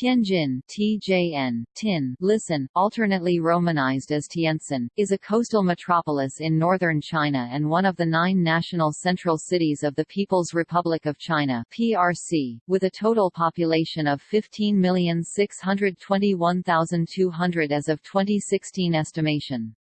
Tianjin TJN, Tin, listen, alternately romanized as Tientsin, is a coastal metropolis in northern China and one of the nine national central cities of the People's Republic of China PRC, with a total population of 15,621,200 as of 2016 estimation.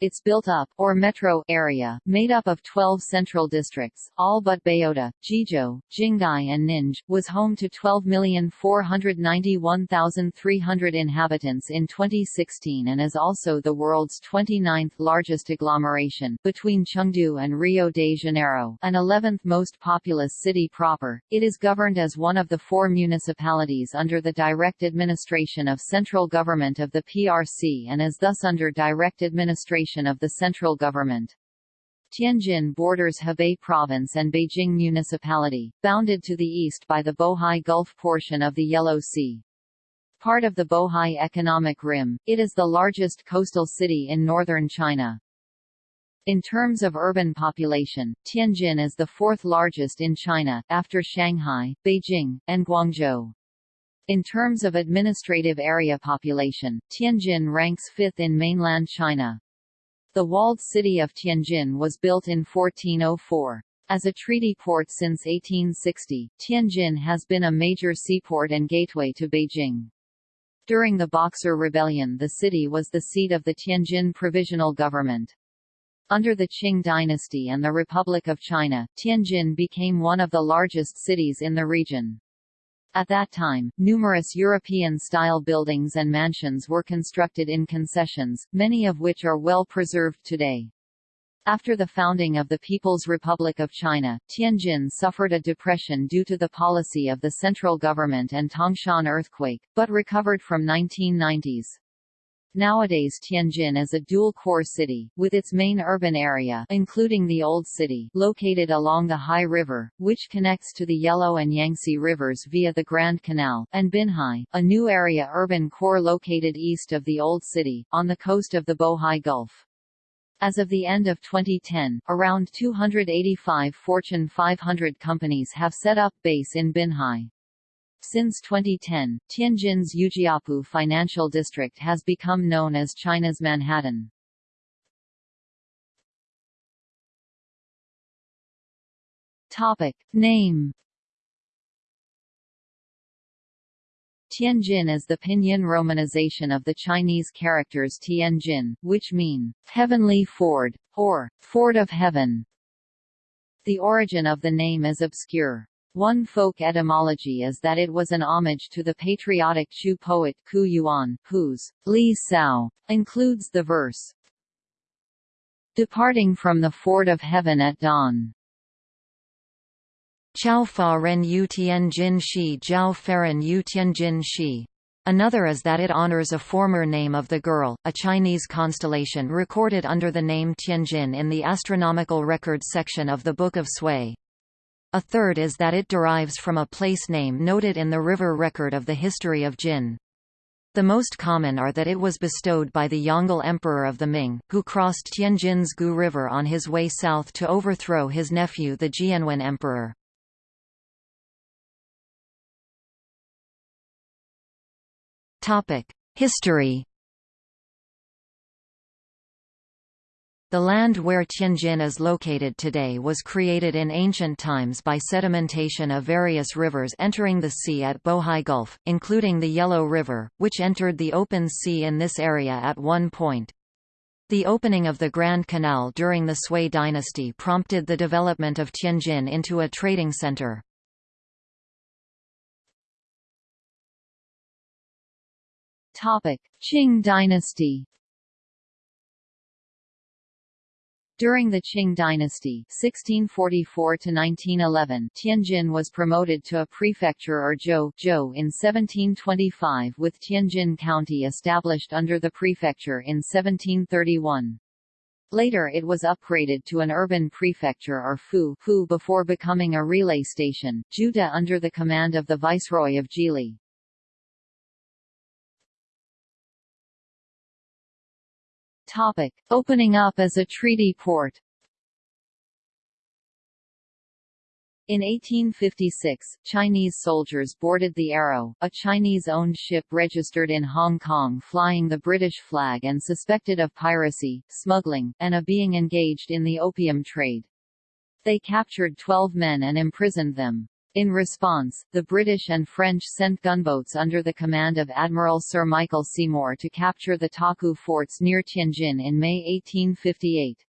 Its built-up, or metro, area, made up of 12 central districts, all but Baodi, Jizhou, Jinghai and Ninghe, was home to 12,491,300 inhabitants in 2016 and is also the world's 29th largest agglomeration, between Chengdu and Rio de Janeiro an 11th most populous city proper. It is governed as one of the four municipalities under the direct administration of central government of the PRC and is thus under direct administration of the central government. Tianjin borders Hebei Province and Beijing Municipality, bounded to the east by the Bohai Gulf portion of the Yellow Sea. Part of the Bohai Economic Rim, it is the largest coastal city in northern China. In terms of urban population, Tianjin is the fourth largest in China, after Shanghai, Beijing, and Guangzhou. In terms of administrative area population, Tianjin ranks fifth in mainland China. The walled city of Tianjin was built in 1404. As a treaty port since 1860, Tianjin has been a major seaport and gateway to Beijing. During the Boxer Rebellion the city was the seat of the Tianjin Provisional Government. Under the Qing dynasty and the Republic of China, Tianjin became one of the largest cities in the region. At that time, numerous European-style buildings and mansions were constructed in concessions, many of which are well preserved today. After the founding of the People's Republic of China, Tianjin suffered a depression due to the policy of the central government and Tangshan earthquake, but recovered from 1990s. Nowadays Tianjin is a dual-core city, with its main urban area including the Old City located along the Hai River, which connects to the Yellow and Yangtze rivers via the Grand Canal, and Binhai, a new area urban core located east of the Old City, on the coast of the Bohai Gulf. As of the end of 2010, around 285 Fortune 500 companies have set up base in Binhai. Since 2010, Tianjin's Yujiapu Financial District has become known as China's Manhattan. Topic. Name Tianjin is the pinyin romanization of the Chinese characters Tianjin, which mean, heavenly ford, or, ford of heaven. The origin of the name is obscure. One folk etymology is that it was an homage to the patriotic Chu poet Qu Yuan, whose Li Sao includes the verse Departing from the ford of heaven at dawn. Chao fa ren yu tian jin shi jiao feren yu tian jin shi. Another is that it honors a former name of the girl, a Chinese constellation recorded under the name Tianjin in the astronomical records section of the Book of Sui. A third is that it derives from a place name noted in the river record of the history of Jin. The most common are that it was bestowed by the Yongle Emperor of the Ming, who crossed Tianjin's Gu River on his way south to overthrow his nephew the Jianwen Emperor. History The land where Tianjin is located today was created in ancient times by sedimentation of various rivers entering the sea at Bohai Gulf, including the Yellow River, which entered the open sea in this area at one point. The opening of the Grand Canal during the Sui dynasty prompted the development of Tianjin into a trading center. Qing dynasty During the Qing dynasty 1644 Tianjin was promoted to a prefecture or zhou, zhou in 1725 with Tianjin County established under the prefecture in 1731. Later it was upgraded to an urban prefecture or fu, fu before becoming a relay station, Juda under the command of the Viceroy of Zhili. Topic: Opening up as a treaty port. In 1856, Chinese soldiers boarded the Arrow, a Chinese-owned ship registered in Hong Kong flying the British flag and suspected of piracy, smuggling, and of being engaged in the opium trade. They captured 12 men and imprisoned them. In response, the British and French sent gunboats under the command of Admiral Sir Michael Seymour to capture the Taku forts near Tianjin in May 1858.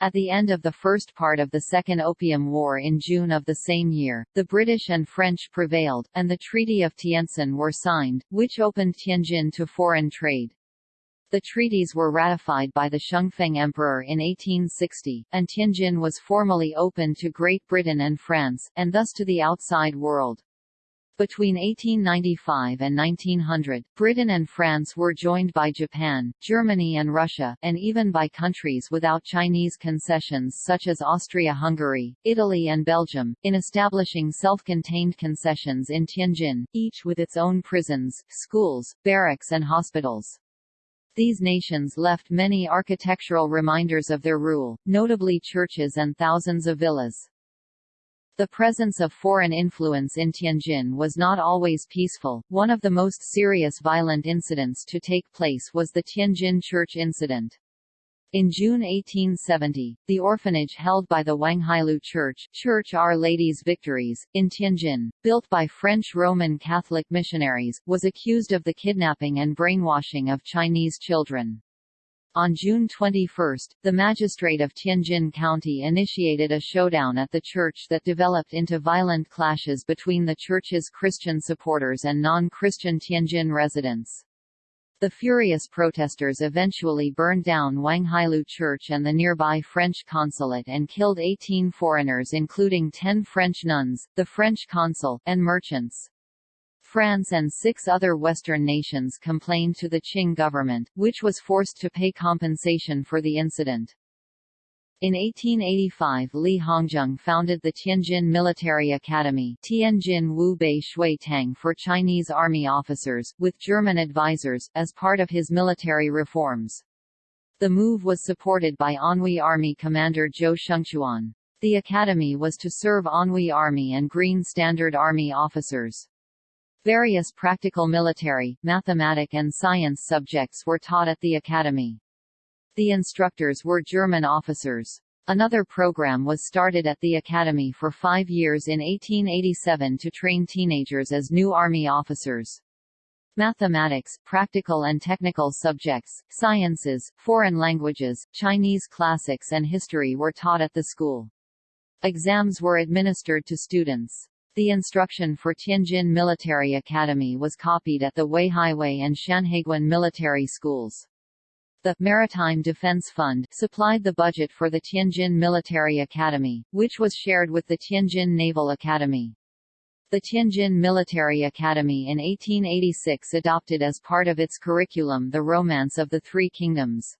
At the end of the first part of the Second Opium War in June of the same year, the British and French prevailed, and the Treaty of Tientsin were signed, which opened Tianjin to foreign trade. The treaties were ratified by the Xianfeng Emperor in 1860, and Tianjin was formally opened to Great Britain and France, and thus to the outside world. Between 1895 and 1900, Britain and France were joined by Japan, Germany and Russia, and even by countries without Chinese concessions such as Austria-Hungary, Italy and Belgium, in establishing self-contained concessions in Tianjin, each with its own prisons, schools, barracks and hospitals. These nations left many architectural reminders of their rule, notably churches and thousands of villas. The presence of foreign influence in Tianjin was not always peaceful. One of the most serious violent incidents to take place was the Tianjin Church incident. In June 1870, the orphanage held by the Wanghailou Church, Church Our Lady's Victories, in Tianjin, built by French Roman Catholic missionaries, was accused of the kidnapping and brainwashing of Chinese children. On June 21, the magistrate of Tianjin County initiated a showdown at the church that developed into violent clashes between the church's Christian supporters and non-Christian Tianjin residents. The furious protesters eventually burned down Wanghailou Church and the nearby French consulate and killed 18 foreigners including 10 French nuns, the French consul, and merchants. France and six other Western nations complained to the Qing government, which was forced to pay compensation for the incident. In 1885 Li Hongzhang founded the Tianjin Military Academy Tianjin Wu Bei Shui Tang for Chinese army officers, with German advisors, as part of his military reforms. The move was supported by Anhui Army commander Zhou Shengchuan. The academy was to serve Anhui Army and Green Standard Army officers. Various practical military, mathematic and science subjects were taught at the academy. The instructors were German officers. Another program was started at the academy for five years in 1887 to train teenagers as new army officers. Mathematics, practical and technical subjects, sciences, foreign languages, Chinese classics and history were taught at the school. Exams were administered to students. The instruction for Tianjin Military Academy was copied at the Weihaiwei and Shanhaiguan military schools. The Maritime Defense Fund supplied the budget for the Tianjin Military Academy, which was shared with the Tianjin Naval Academy. The Tianjin Military Academy in 1886 adopted as part of its curriculum the Romance of the Three Kingdoms.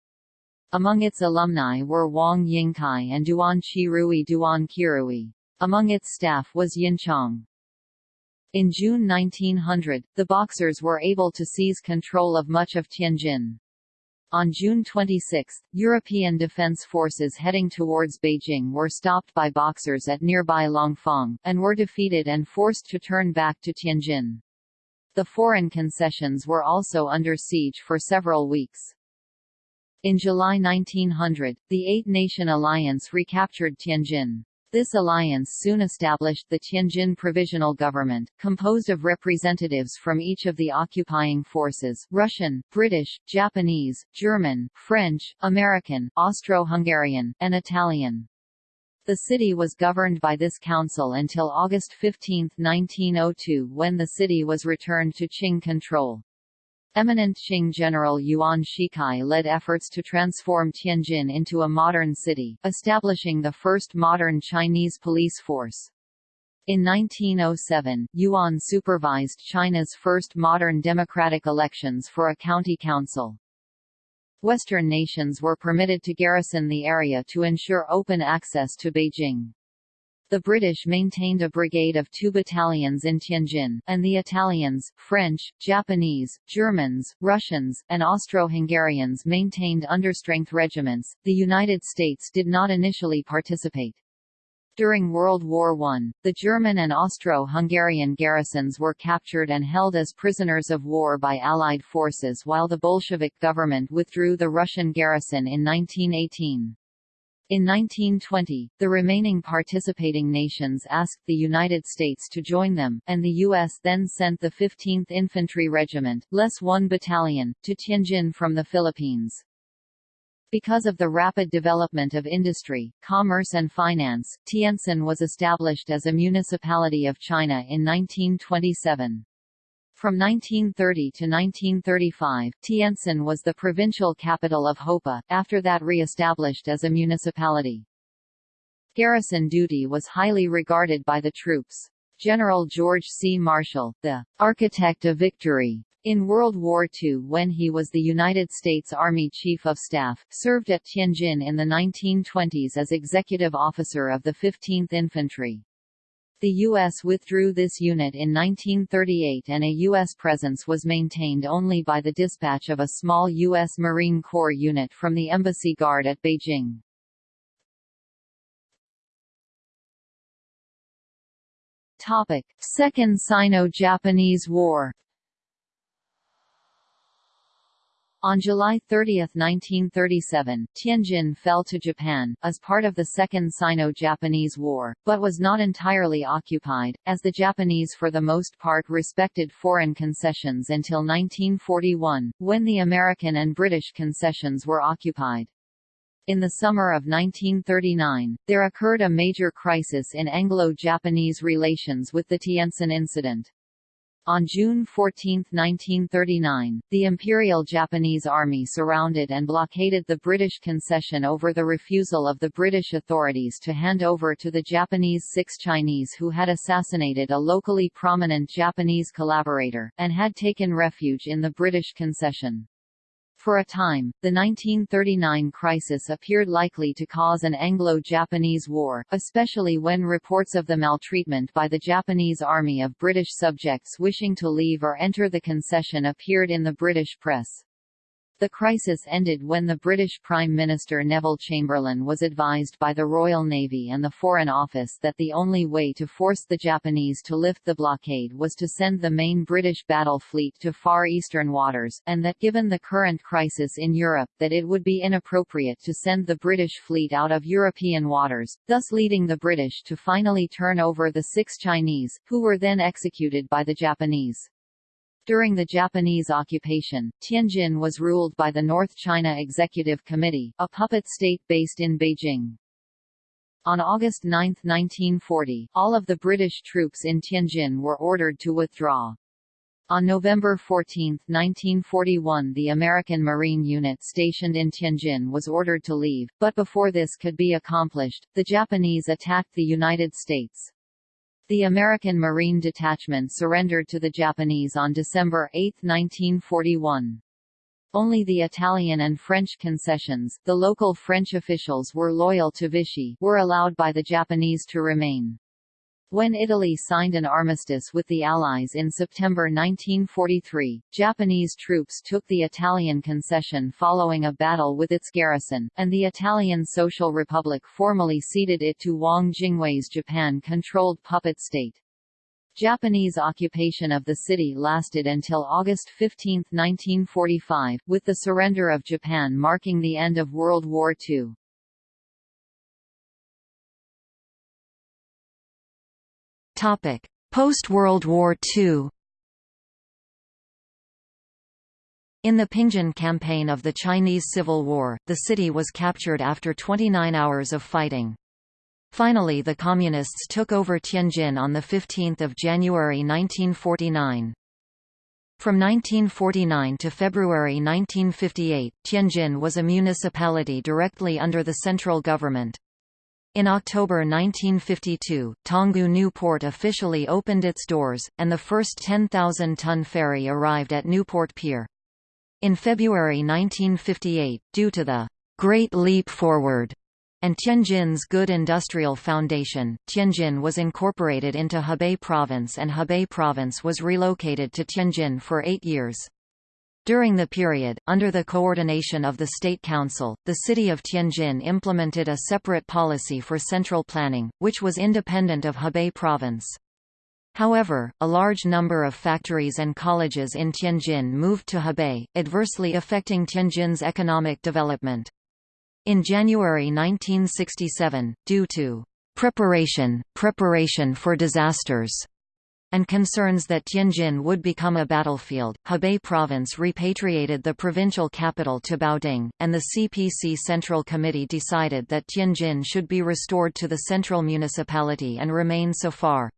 Among its alumni were Wang Yingkai and Duan Qirui Duan Qirui. Among its staff was Yin Chong. In June 1900, the Boxers were able to seize control of much of Tianjin. On June 26, European defense forces heading towards Beijing were stopped by Boxers at nearby Langfang, and were defeated and forced to turn back to Tianjin. The foreign concessions were also under siege for several weeks. In July 1900, the Eight-Nation Alliance recaptured Tianjin. This alliance soon established the Tianjin Provisional Government, composed of representatives from each of the occupying forces Russian, British, Japanese, German, French, American, Austro-Hungarian, and Italian. The city was governed by this council until August 15, 1902 when the city was returned to Qing control. Eminent Qing General Yuan Shikai led efforts to transform Tianjin into a modern city, establishing the first modern Chinese police force. In 1907, Yuan supervised China's first modern democratic elections for a county council. Western nations were permitted to garrison the area to ensure open access to Beijing. The British maintained a brigade of two battalions in Tianjin, and the Italians, French, Japanese, Germans, Russians, and Austro-Hungarians maintained understrength regiments. The United States did not initially participate. During World War I, the German and Austro-Hungarian garrisons were captured and held as prisoners of war by Allied forces while the Bolshevik government withdrew the Russian garrison in 1918. In 1920, the remaining participating nations asked the United States to join them, and the U.S. then sent the 15th Infantry Regiment, less 1 Battalion, to Tianjin from the Philippines. Because of the rapid development of industry, commerce and finance, Tientsin was established as a municipality of China in 1927. From 1930 to 1935, Tientsin was the provincial capital of Hopa, after that re-established as a municipality. Garrison duty was highly regarded by the troops. General George C. Marshall, the architect of victory, in World War II when he was the United States Army Chief of Staff, served at Tianjin in the 1920s as executive officer of the 15th Infantry. The U.S. withdrew this unit in 1938 and a U.S. presence was maintained only by the dispatch of a small U.S. Marine Corps unit from the Embassy Guard at Beijing. Second Sino-Japanese War On July 30, 1937, Tianjin fell to Japan, as part of the Second Sino-Japanese War, but was not entirely occupied, as the Japanese for the most part respected foreign concessions until 1941, when the American and British concessions were occupied. In the summer of 1939, there occurred a major crisis in Anglo-Japanese relations with the Tientsin Incident. On June 14, 1939, the Imperial Japanese Army surrounded and blockaded the British concession over the refusal of the British authorities to hand over to the Japanese six Chinese who had assassinated a locally prominent Japanese collaborator, and had taken refuge in the British concession. For a time, the 1939 crisis appeared likely to cause an Anglo-Japanese war, especially when reports of the maltreatment by the Japanese army of British subjects wishing to leave or enter the concession appeared in the British press. The crisis ended when the British Prime Minister Neville Chamberlain was advised by the Royal Navy and the Foreign Office that the only way to force the Japanese to lift the blockade was to send the main British battle fleet to Far Eastern waters, and that given the current crisis in Europe that it would be inappropriate to send the British fleet out of European waters, thus leading the British to finally turn over the six Chinese, who were then executed by the Japanese. During the Japanese occupation, Tianjin was ruled by the North China Executive Committee, a puppet state based in Beijing. On August 9, 1940, all of the British troops in Tianjin were ordered to withdraw. On November 14, 1941 the American Marine unit stationed in Tianjin was ordered to leave, but before this could be accomplished, the Japanese attacked the United States. The American Marine Detachment surrendered to the Japanese on December 8, 1941. Only the Italian and French concessions the local French officials were loyal to Vichy were allowed by the Japanese to remain. When Italy signed an armistice with the Allies in September 1943, Japanese troops took the Italian concession following a battle with its garrison, and the Italian Social Republic formally ceded it to Wang Jingwei's Japan-controlled puppet state. Japanese occupation of the city lasted until August 15, 1945, with the surrender of Japan marking the end of World War II. Post-World War II In the Pingjin campaign of the Chinese Civil War, the city was captured after 29 hours of fighting. Finally the Communists took over Tianjin on 15 January 1949. From 1949 to February 1958, Tianjin was a municipality directly under the central government. In October 1952, Tanggu Newport officially opened its doors, and the first 10,000-ton ferry arrived at Newport Pier. In February 1958, due to the Great Leap Forward and Tianjin's Good Industrial Foundation, Tianjin was incorporated into Hebei Province and Hebei Province was relocated to Tianjin for eight years. During the period, under the coordination of the State Council, the city of Tianjin implemented a separate policy for central planning, which was independent of Hebei province. However, a large number of factories and colleges in Tianjin moved to Hebei, adversely affecting Tianjin's economic development. In January 1967, due to preparation, preparation for disasters, and concerns that Tianjin would become a battlefield, Hebei province repatriated the provincial capital to Baoding, and the CPC Central Committee decided that Tianjin should be restored to the central municipality and remain so far.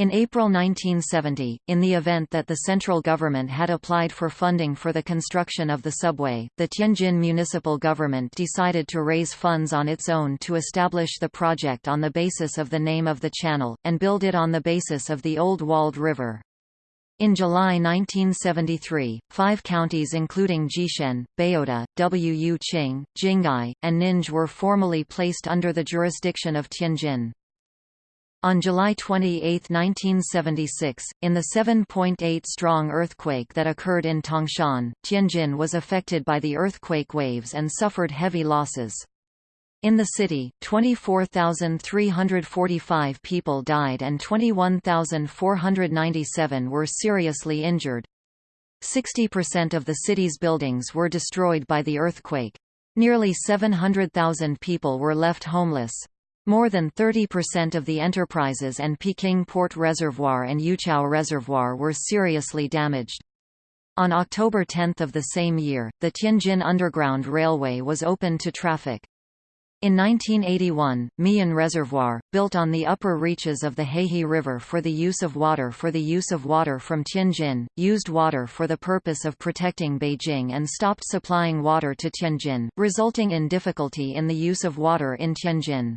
In April 1970, in the event that the central government had applied for funding for the construction of the subway, the Tianjin municipal government decided to raise funds on its own to establish the project on the basis of the name of the channel, and build it on the basis of the Old Walled River. In July 1973, five counties including Jixian, Baodi, Wuqing, Jinghai, and Ninghe were formally placed under the jurisdiction of Tianjin. On July 28, 1976, in the 7.8 strong earthquake that occurred in Tangshan, Tianjin was affected by the earthquake waves and suffered heavy losses. In the city, 24,345 people died and 21,497 were seriously injured. 60% of the city's buildings were destroyed by the earthquake. Nearly 700,000 people were left homeless. More than 30% of the enterprises and Peking Port Reservoir and Yuqiao Reservoir were seriously damaged. On October 10 of the same year, the Tianjin Underground Railway was opened to traffic. In 1981, Miyun Reservoir, built on the upper reaches of the Heihe River for the use of water for the use of water from Tianjin, used water for the purpose of protecting Beijing and stopped supplying water to Tianjin, resulting in difficulty in the use of water in Tianjin.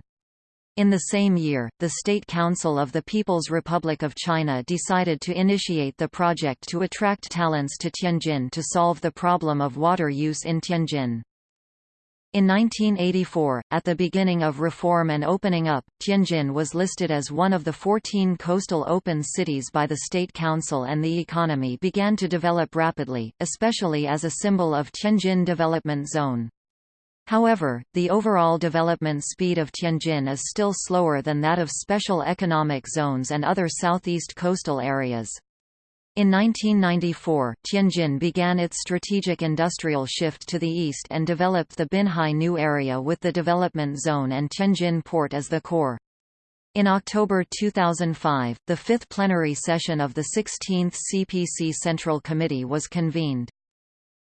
In the same year, the State Council of the People's Republic of China decided to initiate the project to attract talents to Tianjin to solve the problem of water use in Tianjin. In 1984, at the beginning of reform and opening up, Tianjin was listed as one of the 14 coastal open cities by the State Council and the economy began to develop rapidly, especially as a symbol of Tianjin Development Zone. However, the overall development speed of Tianjin is still slower than that of special economic zones and other southeast coastal areas. In 1994, Tianjin began its strategic industrial shift to the east and developed the Binhai New Area with the development zone and Tianjin port as the core. In October 2005, the fifth plenary session of the 16th CPC Central Committee was convened.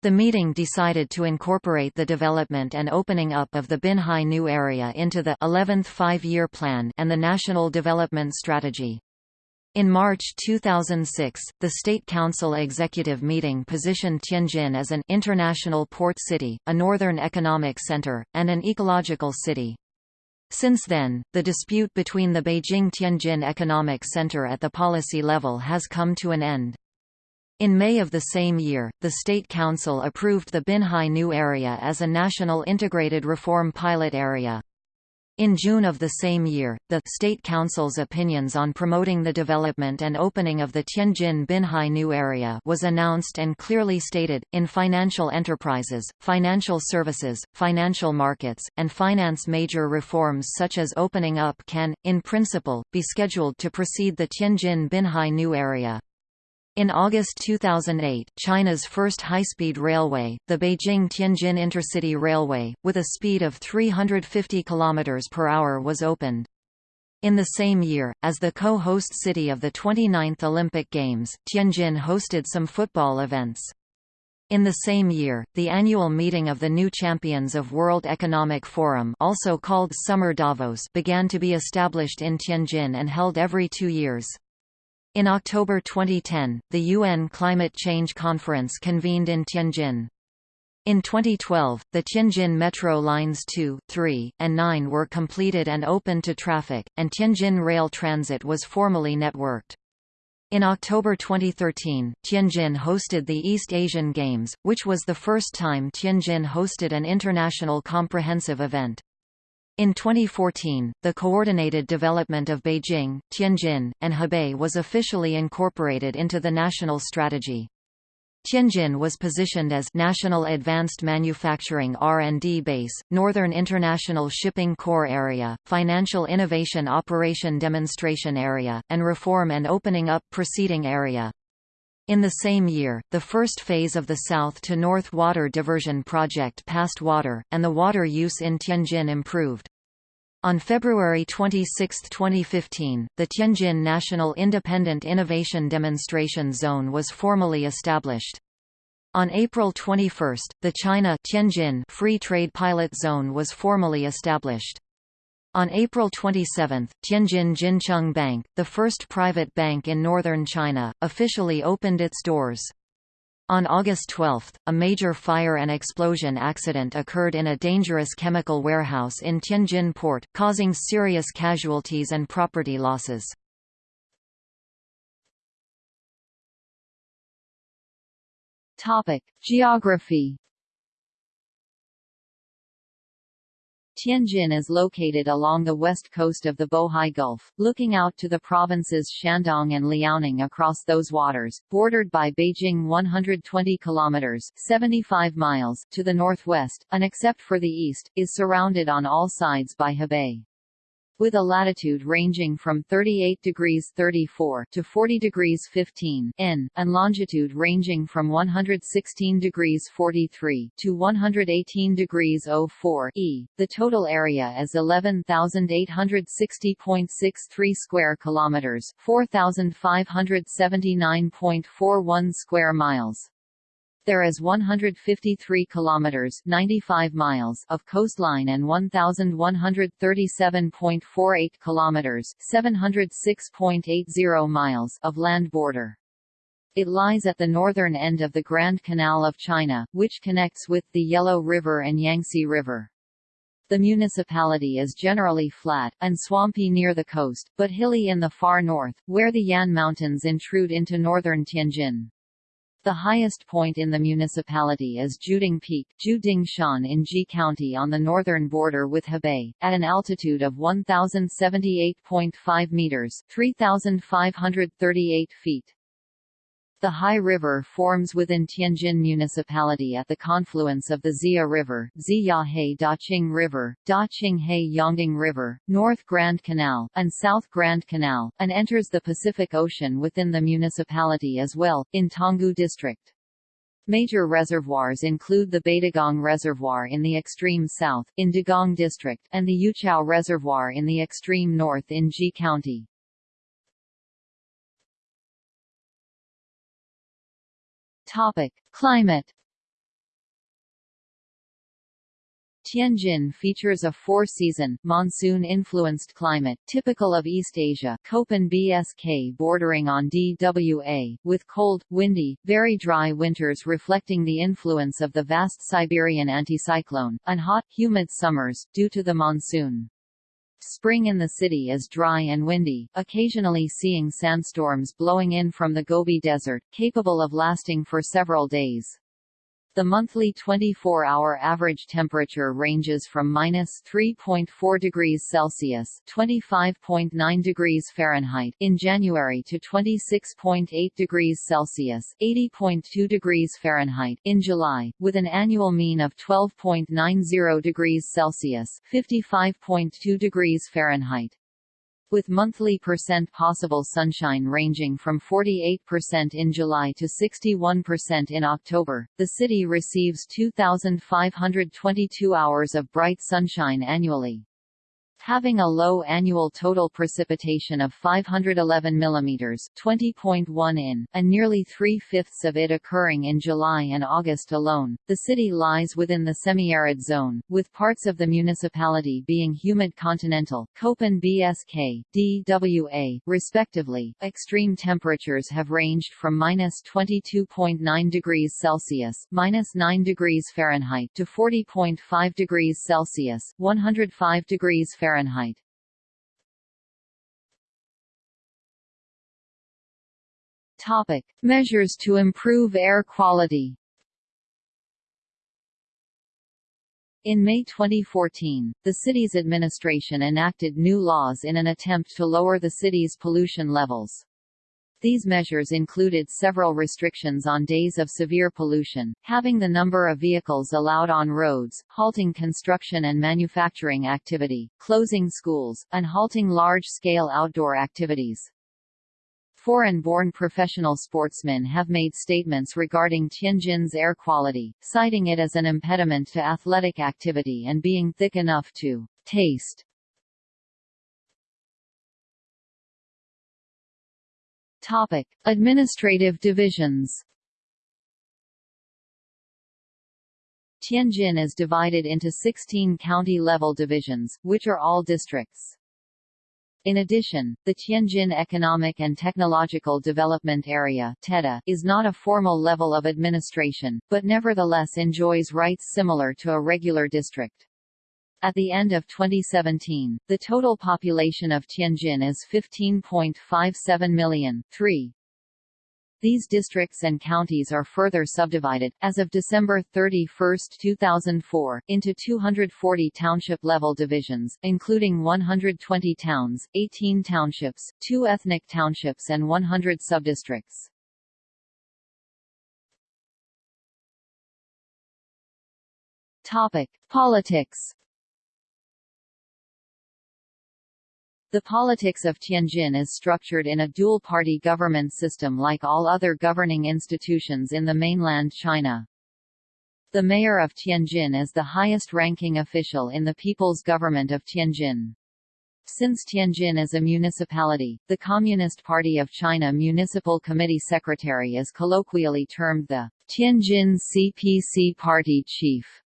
The meeting decided to incorporate the development and opening up of the Binhai New Area into the 11th Five-Year Plan and the National Development Strategy. In March 2006, the State Council Executive Meeting positioned Tianjin as an international port city, a northern economic center, and an ecological city. Since then, the dispute between the Beijing-Tianjin Economic Center at the policy level has come to an end. In May of the same year, the State Council approved the Binhai New Area as a national integrated reform pilot area. In June of the same year, the State Council's opinions on promoting the development and opening of the Tianjin Binhai New Area was announced and clearly stated, in financial enterprises, financial services, financial markets, and finance major reforms such as opening up can, in principle, be scheduled to precede the Tianjin Binhai New Area. In August 2008, China's first high-speed railway, the Beijing-Tianjin Intercity Railway, with a speed of 350 km per hour was opened. In the same year, as the co-host city of the 29th Olympic Games, Tianjin hosted some football events. In the same year, the annual meeting of the new champions of World Economic Forum also called Summer Davos began to be established in Tianjin and held every two years. In October 2010, the UN Climate Change Conference convened in Tianjin. In 2012, the Tianjin Metro Lines 2, 3, and 9 were completed and opened to traffic, and Tianjin Rail Transit was formally networked. In October 2013, Tianjin hosted the East Asian Games, which was the first time Tianjin hosted an international comprehensive event. In 2014, the coordinated development of Beijing, Tianjin, and Hebei was officially incorporated into the national strategy. Tianjin was positioned as National Advanced Manufacturing R&D Base, Northern International Shipping Core Area, Financial Innovation Operation Demonstration Area, and Reform and Opening Up Proceeding Area. In the same year, the first phase of the South to North Water Diversion Project passed water, and the water use in Tianjin improved. On February 26, 2015, the Tianjin National Independent Innovation Demonstration Zone was formally established. On April 21, the China Tianjin Free Trade Pilot Zone was formally established. On April 27, Tianjin Jincheng Bank, the first private bank in northern China, officially opened its doors. On August 12, a major fire and explosion accident occurred in a dangerous chemical warehouse in Tianjin port, causing serious casualties and property losses. Topic: Geography Tianjin is located along the west coast of the Bohai Gulf, looking out to the provinces Shandong and Liaoning across those waters, bordered by Beijing 120 kilometers 75 miles to the northwest, and except for the east, is surrounded on all sides by Hebei with a latitude ranging from 38 degrees 34 to 40 degrees 15 N, and longitude ranging from 116 degrees 43 to 118 degrees 04 E. The total area is 11,860.63 square kilometers, 4,579.41 square miles. There is 153 kilometers (95 miles) of coastline and 1137.48 kilometers (706.80 miles) of land border. It lies at the northern end of the Grand Canal of China, which connects with the Yellow River and Yangtze River. The municipality is generally flat, and swampy near the coast, but hilly in the far north, where the Yan Mountains intrude into northern Tianjin. The highest point in the municipality is Jiuding Peak Shan in Ji County on the northern border with Hebei, at an altitude of 1,078.5 meters 3,538 feet. The Hai River forms within Tianjin Municipality at the confluence of the Xia River, Ziyahe Daqing River, Daqinghe Yongding River, North Grand Canal, and South Grand Canal, and enters the Pacific Ocean within the municipality as well, in Tanggu District. Major reservoirs include the Beidagang Reservoir in the extreme south, in Dagang District, and the Yuqiao Reservoir in the extreme north in Ji County. Topic: Climate Tianjin features a four-season, monsoon-influenced climate, typical of East Asia Köppen BSK bordering on DWA, with cold, windy, very dry winters reflecting the influence of the vast Siberian anticyclone, and hot, humid summers, due to the monsoon. Spring in the city is dry and windy, occasionally seeing sandstorms blowing in from the Gobi Desert, capable of lasting for several days. The monthly 24-hour average temperature ranges from minus 3.4 degrees Celsius (25.9 degrees Fahrenheit) in January to 26.8 degrees Celsius (80.2 degrees Fahrenheit) in July, with an annual mean of 12.90 degrees Celsius (55.2 degrees Fahrenheit). With monthly percent possible sunshine ranging from 48% in July to 61% in October, the city receives 2,522 hours of bright sunshine annually having a low annual total precipitation of 511 mm 20.1 in, and nearly three-fifths of it occurring in July and August alone. The city lies within the semi-arid zone, with parts of the municipality being humid continental, Köppen BSK, DWA, respectively. Extreme temperatures have ranged from minus 22.9 degrees Celsius minus 9 degrees Fahrenheit to 40.5 degrees Celsius 105 degrees Fahrenheit Fahrenheit. Topic: Measures to improve air quality. In May 2014, the city's administration enacted new laws in an attempt to lower the city's pollution levels. These measures included several restrictions on days of severe pollution, having the number of vehicles allowed on roads, halting construction and manufacturing activity, closing schools, and halting large-scale outdoor activities. Foreign-born professional sportsmen have made statements regarding Tianjin's air quality, citing it as an impediment to athletic activity and being thick enough to taste. Topic: Administrative divisions. Tianjin is divided into 16 county-level divisions, which are all districts. In addition, the Tianjin Economic and Technological Development Area is not a formal level of administration, but nevertheless enjoys rights similar to a regular district. At the end of 2017, the total population of Tianjin is 15.57 million. 3. These districts and counties are further subdivided, as of December 31, 2004, into 240 township-level divisions, including 120 towns, 18 townships, 2 ethnic townships and 100 subdistricts. Topic: Politics The politics of Tianjin is structured in a dual-party government system like all other governing institutions in the mainland China. The mayor of Tianjin is the highest-ranking official in the People's Government of Tianjin. Since Tianjin is a municipality, the Communist Party of China Municipal Committee Secretary is colloquially termed the Tianjin CPC Party Chief.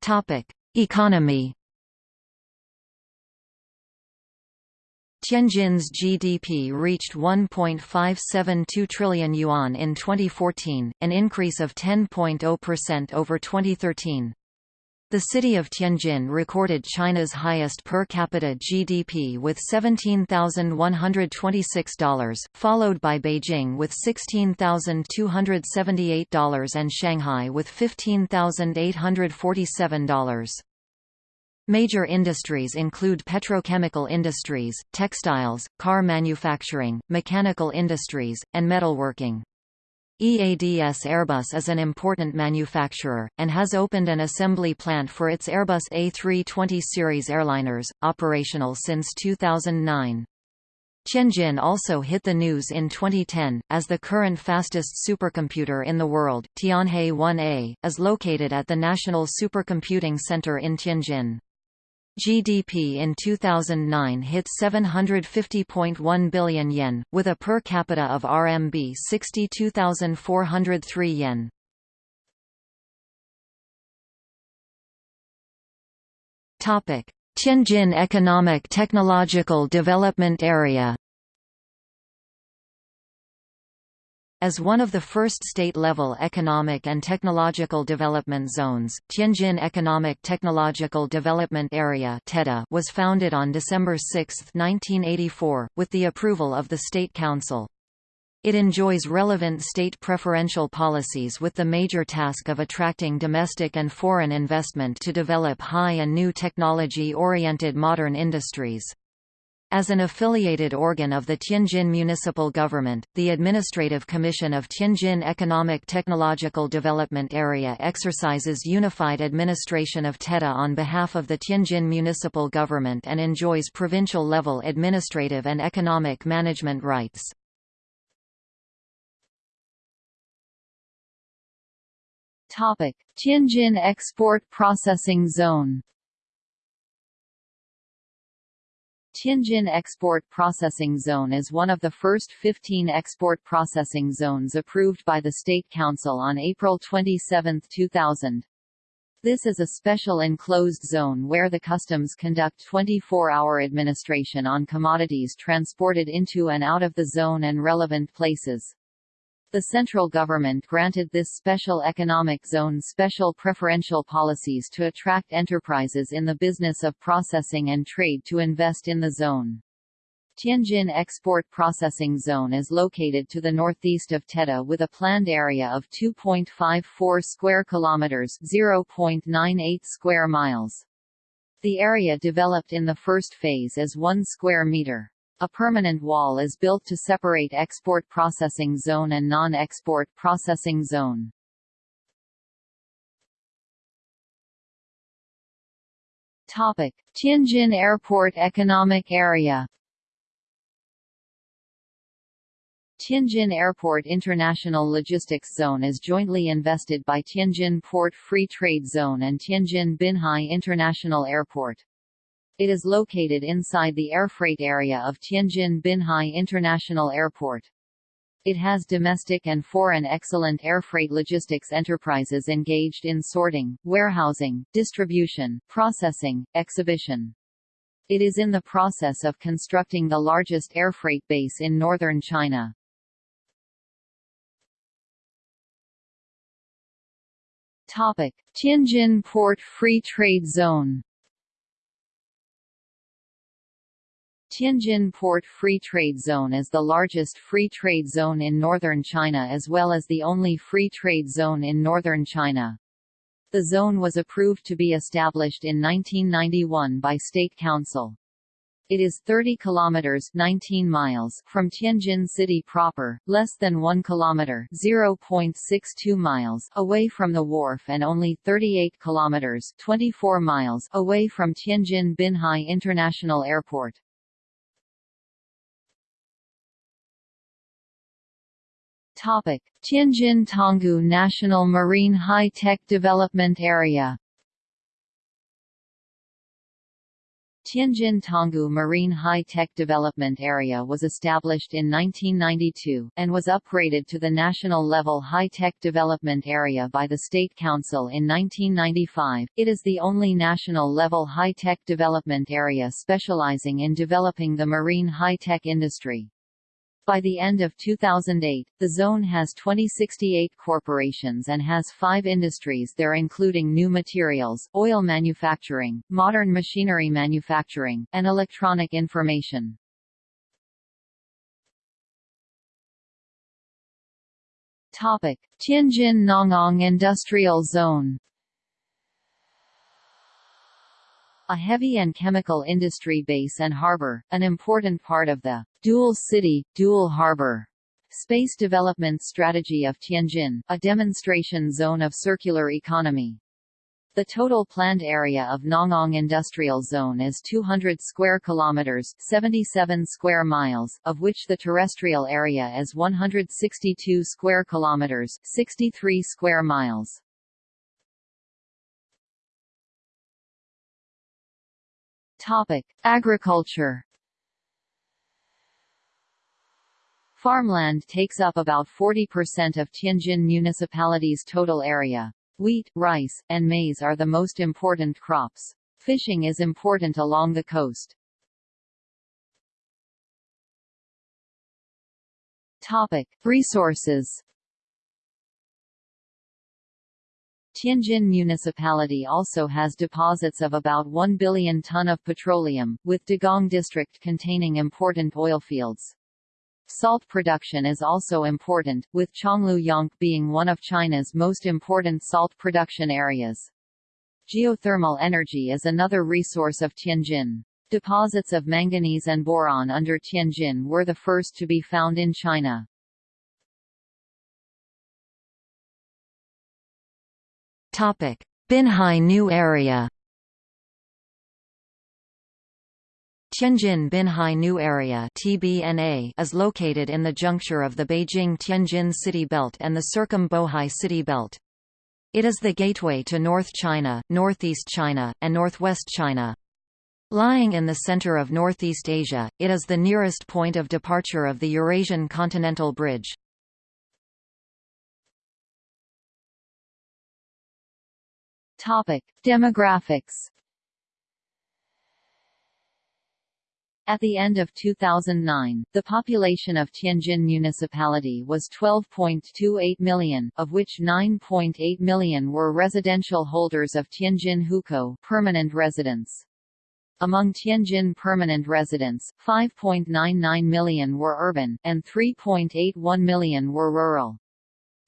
Topic: Economy. Tianjin's GDP reached 1.572 trillion yuan in 2014, an increase of 10.0% over 2013. The city of Tianjin recorded China's highest per capita GDP with $17,126, followed by Beijing with $16,278 and Shanghai with $15,847. Major industries include petrochemical industries, textiles, car manufacturing, mechanical industries, and metalworking. EADS Airbus is an important manufacturer, and has opened an assembly plant for its Airbus A320 series airliners, operational since 2009. Tianjin also hit the news in 2010, as the current fastest supercomputer in the world, Tianhe 1A, is located at the National Supercomputing Center in Tianjin. GDP in 2009 hit 750.1 billion yen, with a per capita of RMB 62,403 yen. Tianjin Economic Technological Development Area As one of the first state-level economic and technological development zones, Tianjin Economic Technological Development Area was founded on December 6, 1984, with the approval of the State Council. It enjoys relevant state preferential policies with the major task of attracting domestic and foreign investment to develop high and new technology-oriented modern industries. As an affiliated organ of the Tianjin Municipal Government, the Administrative Commission of Tianjin Economic Technological Development Area exercises unified administration of TEDA on behalf of the Tianjin Municipal Government and enjoys provincial-level administrative and economic management rights. Tianjin Export Processing Zone Tianjin Export Processing Zone is one of the first 15 export processing zones approved by the State Council on April 27, 2000. This is a special enclosed zone where the customs conduct 24-hour administration on commodities transported into and out of the zone and relevant places. The central government granted this special economic zone special preferential policies to attract enterprises in the business of processing and trade to invest in the zone. Tianjin Export Processing Zone is located to the northeast of TEDA with a planned area of 2.54 square kilometers, 0.98 square miles. The area developed in the first phase is 1 square meter. A permanent wall is built to separate export processing zone and non-export processing zone. Topic: Tianjin Airport Economic Area. Tianjin Airport International Logistics Zone is jointly invested by Tianjin Port Free Trade Zone and Tianjin Binhai International Airport. It is located inside the airfreight area of Tianjin Binhai International Airport. It has domestic and foreign excellent airfreight logistics enterprises engaged in sorting, warehousing, distribution, processing, exhibition. It is in the process of constructing the largest airfreight base in northern China. Topic: Tianjin Port Free Trade Zone. Tianjin Port Free Trade Zone is the largest free trade zone in northern China as well as the only free trade zone in northern China. The zone was approved to be established in 1991 by State Council. It is 30 kilometers 19 miles from Tianjin city proper, less than 1 kilometer 0.62 miles away from the wharf and only 38 kilometers 24 miles away from Tianjin Binhai International Airport. Topic: Tianjin Tanggu National Marine High-Tech Development Area Tianjin Tanggu Marine High-Tech Development Area was established in 1992, and was upgraded to the national level High-Tech Development Area by the State Council in 1995. It is the only national level high-tech development area specializing in developing the marine high-tech industry. By the end of 2008, the zone has 2068 corporations and has five industries there including new materials, oil manufacturing, modern machinery manufacturing, and electronic information. Tianjin Nangang Industrial Zone a heavy and chemical industry base and harbor, an important part of the dual city, dual harbor space development strategy of Tianjin, a demonstration zone of circular economy. The total planned area of Nangang Industrial Zone is 200 square kilometers, 77 square miles, of which the terrestrial area is 162 square kilometers, 63 square miles. Topic: Agriculture. Farmland takes up about 40% of Tianjin municipality's total area. Wheat, rice, and maize are the most important crops. Fishing is important along the coast. Topic: Resources. Tianjin Municipality also has deposits of about 1 billion ton of petroleum, with Dagang district containing important oil fields. Salt production is also important, with Chongluyong being one of China's most important salt production areas. Geothermal energy is another resource of Tianjin. Deposits of manganese and boron under Tianjin were the first to be found in China. Topic: Binhai New Area. Tianjin Binhai New Area (TBNA) is located in the juncture of the Beijing-Tianjin City Belt and the Circum-Bohai City Belt. It is the gateway to North China, Northeast China, and Northwest China. Lying in the center of Northeast Asia, it is the nearest point of departure of the Eurasian Continental Bridge. Topic: Demographics. At the end of 2009, the population of Tianjin Municipality was 12.28 million, of which 9.8 million were residential holders of Tianjin Hukou permanent residents. Among Tianjin permanent residents, 5.99 million were urban, and 3.81 million were rural.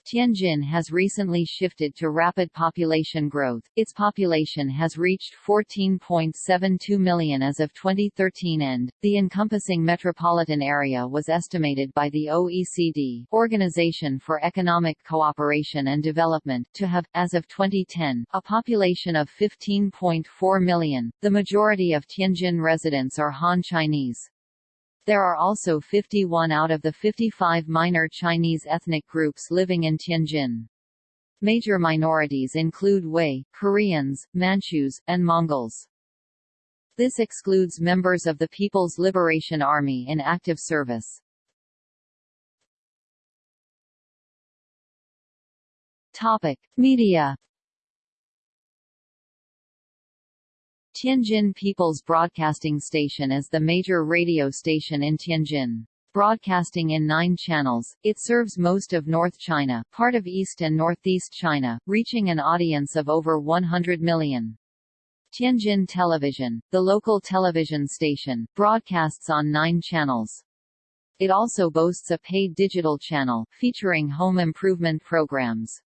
Tianjin has recently shifted to rapid population growth. Its population has reached 14.72 million as of 2013 and the encompassing metropolitan area was estimated by the OECD, Organization for Economic Cooperation and Development, to have as of 2010 a population of 15.4 million. The majority of Tianjin residents are Han Chinese. There are also 51 out of the 55 minor Chinese ethnic groups living in Tianjin. Major minorities include Hui, Koreans, Manchus, and Mongols. This excludes members of the People's Liberation Army in active service. Topic: Media Tianjin People's Broadcasting Station is the major radio station in Tianjin. Broadcasting in nine channels, it serves most of North China, part of East and Northeast China, reaching an audience of over 100 million. Tianjin Television, the local television station, broadcasts on nine channels. It also boasts a paid digital channel, featuring home improvement programs.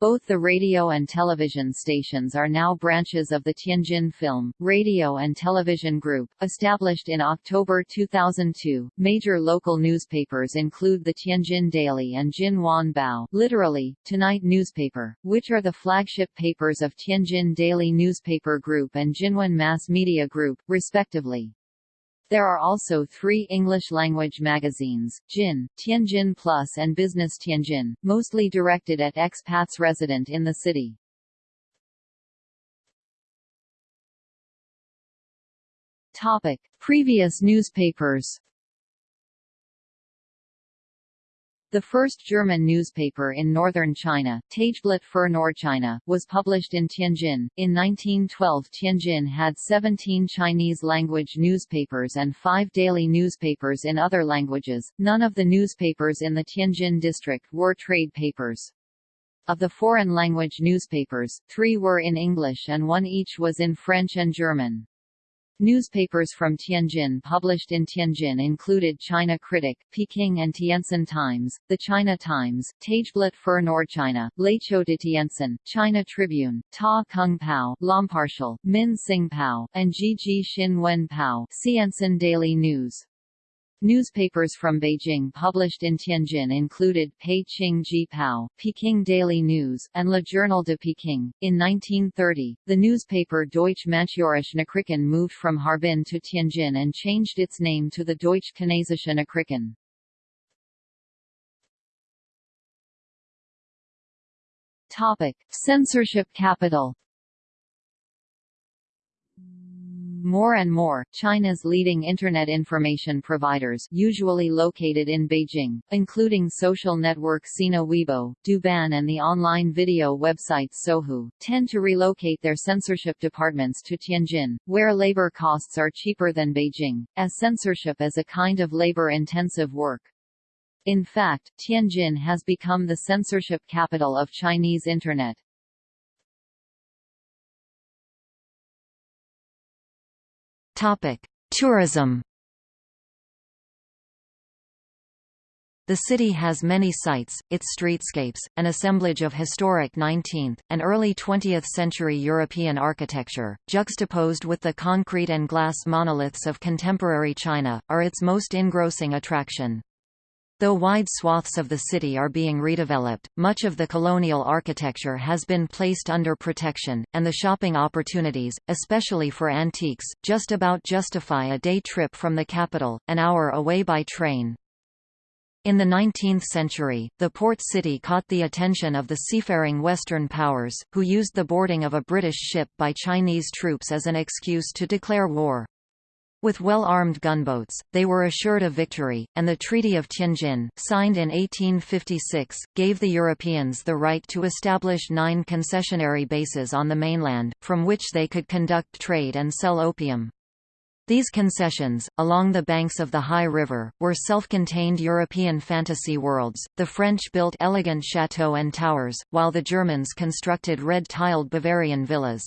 Both the radio and television stations are now branches of the Tianjin Film, Radio and Television Group, established in October 2002. Major local newspapers include the Tianjin Daily and Jinwan Bao, literally Tonight newspaper, which are the flagship papers of Tianjin Daily Newspaper Group and Jinwan Mass Media Group, respectively. There are also three English-language magazines, Jin, Tianjin Plus and Business Tianjin, mostly directed at expats resident in the city. Topic. Previous newspapers The first German newspaper in northern China, Tageblatt für Nordchina, was published in Tianjin. In 1912 Tianjin had 17 Chinese-language newspapers and five daily newspapers in other languages. None of the newspapers in the Tianjin district were trade papers. Of the foreign language newspapers, three were in English and one each was in French and German. Newspapers from Tianjin published in Tianjin included China Critic, Peking and Tientsin Times, The China Times, Tageblatt für Nordchina, Leiqiu de Tientsin, China Tribune, Ta Kung Pao, Lompartial, Min Sing Pao, and Jiji Xin Wen Pao, Tientsin Daily News. Newspapers from Beijing published in Tianjin included Pei-Qing Ji Pao, Peking Daily News, and Le Journal de Peking. In 1930, the newspaper Deutsche Manchurische Nachrichten moved from Harbin to Tianjin and changed its name to the Deutsche Chinesische Nachrichten. Topic: Censorship capital. More and more, China's leading Internet information providers usually located in Beijing, including social network Sina Weibo, Douban and the online video website Sohu, tend to relocate their censorship departments to Tianjin, where labor costs are cheaper than Beijing, as censorship is a kind of labor-intensive work. In fact, Tianjin has become the censorship capital of Chinese Internet. Topic: Tourism. The city has many sites, its streetscapes, an assemblage of historic 19th, and early 20th century European architecture, juxtaposed with the concrete and glass monoliths of contemporary China, are its most engrossing attraction. Though wide swaths of the city are being redeveloped, much of the colonial architecture has been placed under protection, and the shopping opportunities, especially for antiques, just about justify a day trip from the capital, an hour away by train. In the 19th century, the port city caught the attention of the seafaring Western powers, who used the boarding of a British ship by Chinese troops as an excuse to declare war. With well-armed gunboats, they were assured of victory, and the Treaty of Tianjin, signed in 1856, gave the Europeans the right to establish nine concessionary bases on the mainland, from which they could conduct trade and sell opium. These concessions, along the banks of the Hai River, were self-contained European fantasy worlds. The French built elegant chateaux and towers, while the Germans constructed red-tiled Bavarian villas.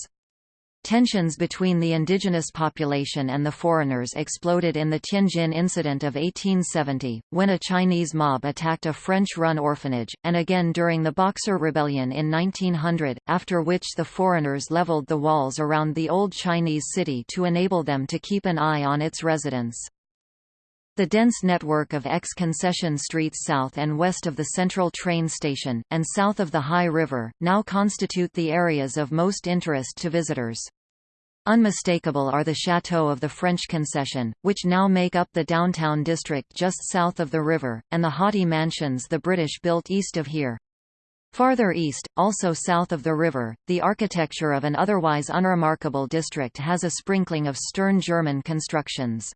Tensions between the indigenous population and the foreigners exploded in the Tianjin incident of 1870, when a Chinese mob attacked a French-run orphanage, and again during the Boxer Rebellion in 1900, after which the foreigners leveled the walls around the old Chinese city to enable them to keep an eye on its residents. The dense network of ex-concession streets south and west of the central train station, and south of the Hai River, now constitute the areas of most interest to visitors. Unmistakable are the chateaux of the French concession, which now make up the downtown district just south of the river, and the haughty mansions the British built east of here. Farther east, also south of the river, the architecture of an otherwise unremarkable district has a sprinkling of stern German constructions.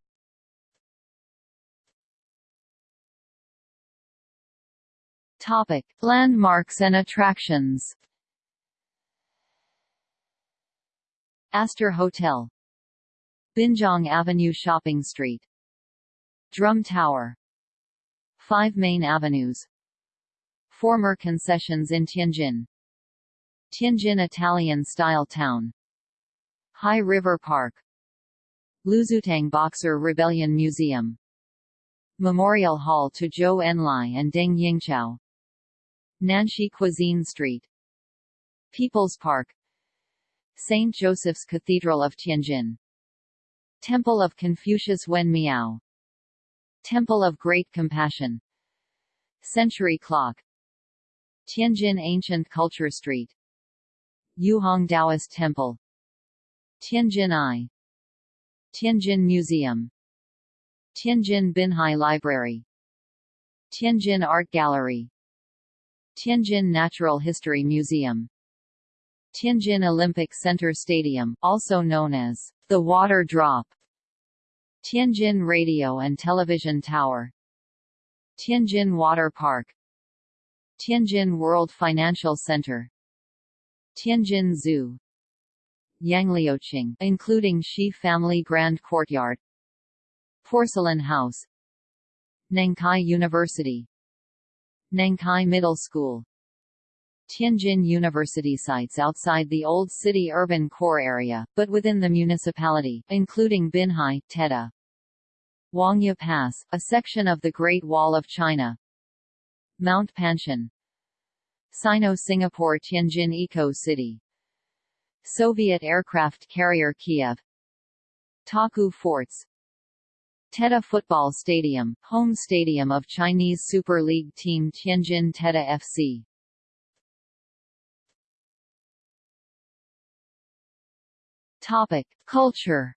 Topic: Landmarks and attractions. Astor Hotel Binjiang Avenue Shopping Street Drum Tower Five main avenues Former concessions in Tianjin Tianjin Italian-style town Hai River Park Luzutang Boxer Rebellion Museum Memorial Hall to Zhou Enlai and Deng Yingchao Nanshi Cuisine Street People's Park St. Joseph's Cathedral of Tianjin. Temple of Confucius Wen Miao. Temple of Great Compassion. Century Clock. Tianjin Ancient Culture Street. Yuhong Taoist Temple. Tianjin Eye. Tianjin Museum. Tianjin Binhai Library. Tianjin Art Gallery. Tianjin Natural History Museum Tianjin Olympic Center Stadium, also known as the Water Drop, Tianjin Radio and Television Tower, Tianjin Water Park, Tianjin World Financial Center, Tianjin Zoo, Yangliuqing, including Shi Family Grand Courtyard, Porcelain House, Nankai University, Nankai Middle School, Tianjin University sites outside the old city urban core area, but within the municipality, including Binhai, Teda. Huangya Pass, a section of the Great Wall of China. Mount Panshan. Sino-Singapore Tianjin Eco-City. Soviet aircraft carrier Kiev. Taku Forts. Teda Football Stadium, home stadium of Chinese Super League team Tianjin Teda FC. Topic: Culture.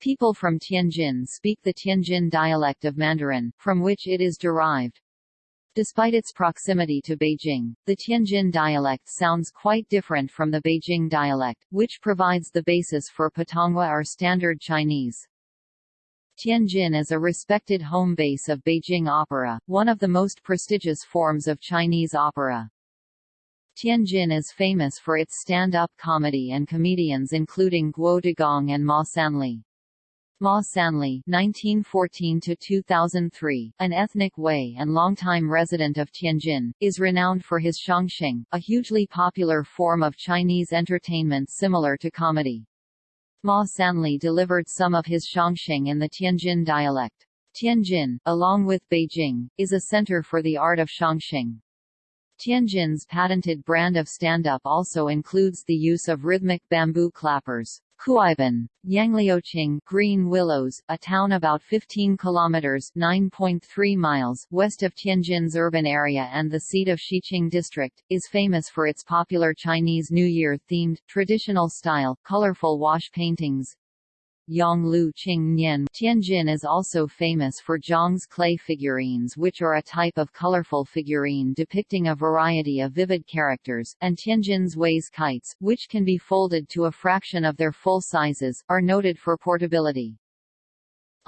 People from Tianjin speak the Tianjin dialect of Mandarin, from which it is derived. Despite its proximity to Beijing, the Tianjin dialect sounds quite different from the Beijing dialect, which provides the basis for Putonghua or Standard Chinese. Tianjin is a respected home base of Beijing opera, one of the most prestigious forms of Chinese opera. Tianjin is famous for its stand-up comedy and comedians including Guo Degang and Ma Sanli. Ma Sanli (1914–2003), an ethnic Wei and longtime resident of Tianjin, is renowned for his xiangsheng, a hugely popular form of Chinese entertainment similar to comedy. Ma Sanli delivered some of his xiangsheng in the Tianjin dialect. Tianjin, along with Beijing, is a center for the art of xiangsheng. Tianjin's patented brand of stand-up also includes the use of rhythmic bamboo clappers. Kuaiban, Yangliuqing Green Willows, a town about 15 kilometers (9.3 miles) west of Tianjin's urban area and the seat of Xiqing district, is famous for its popular Chinese New Year-themed, traditional-style, colorful wash paintings. Yonglu Qing Nian Tianjin is also famous for Zhang's clay figurines which are a type of colorful figurine depicting a variety of vivid characters, and Tianjin's Wei's kites, which can be folded to a fraction of their full sizes, are noted for portability.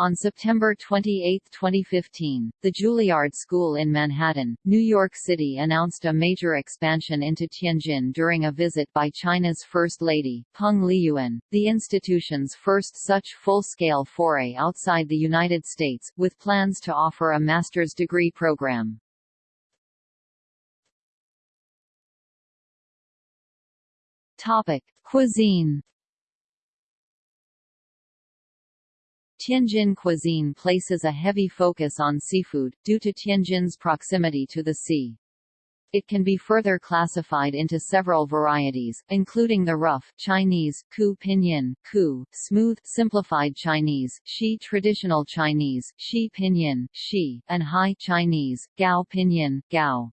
On September 28, 2015, the Juilliard School in Manhattan, New York City announced a major expansion into Tianjin during a visit by China's First Lady, Peng Liyuan, the institution's first such full-scale foray outside the United States, with plans to offer a master's degree program. Topic: Cuisine. Tianjin cuisine places a heavy focus on seafood, due to Tianjin's proximity to the sea. It can be further classified into several varieties, including the rough Chinese, ku pinyin, ku, smooth simplified Chinese, shi traditional Chinese, shi pinyin, shi, and high Chinese, gao pinyin, gao.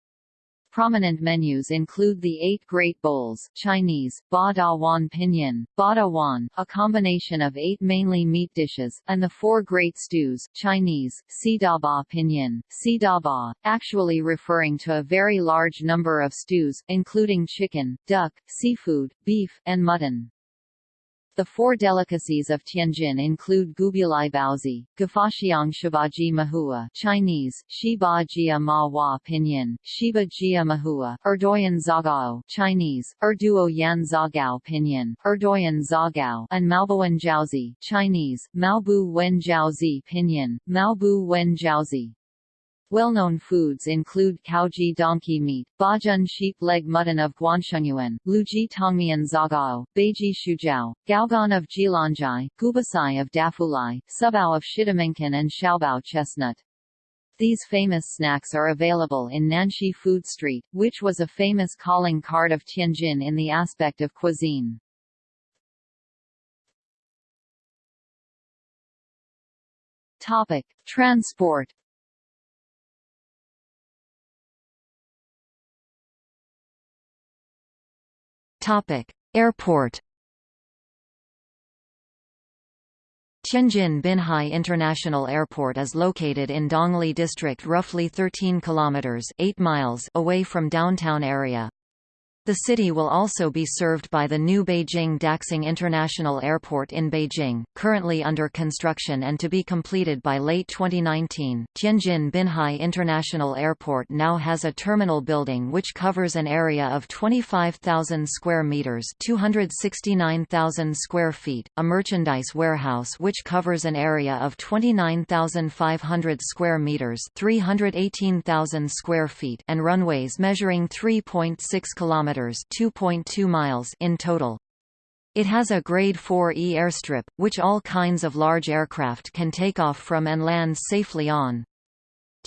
Prominent menus include the Eight Great Bowls Chinese, Ba Da Wan Pinyin, Ba Da Wan, a combination of eight mainly meat dishes, and the Four Great Stews Chinese, Si Da Ba Pinyin, Si Da Ba, actually referring to a very large number of stews, including chicken, duck, seafood, beef, and mutton. The four delicacies of Tianjin include Goubuli Baozi, Gafaxiang Shibaji Mahua Chinese, Shiba Jia Ma Hua Pinyin, Shiba Jia Mahua, Erdoyan Zagao Chinese, Erduo Yan Zagao Pinyin, Erdoyan Zagao and Maobuan Jiaozi Chinese, Maobu Wen Jiaozi Pinyin, Maobu Wen Jiaozi. Well-known foods include Caoji donkey meat, Bajun sheep leg mutton of Guanshengyuan, Luji Tongmian Zagao, Beiji Shujiao, Gaogan of Jilanjai, Gubasai of Dafulai, Subao of Shidaminkan and Xiaobao chestnut. These famous snacks are available in Nanshi Food Street, which was a famous calling card of Tianjin in the aspect of cuisine. Topic: Transport Topic: Airport. Tianjin Binhai International Airport is located in Dongli District roughly 13 kilometers 8 miles away from downtown area. The city will also be served by the new Beijing Daxing International Airport in Beijing, currently under construction and to be completed by late 2019. Tianjin Binhai International Airport now has a terminal building which covers an area of 25,000 square meters, 269,000 square feet, a merchandise warehouse which covers an area of 29,500 square meters, 318,000 square feet, and runways measuring 3.6 kilometers kilometers (2.2 miles) in total. It has a Grade 4E airstrip, which all kinds of large aircraft can take off from and land safely on.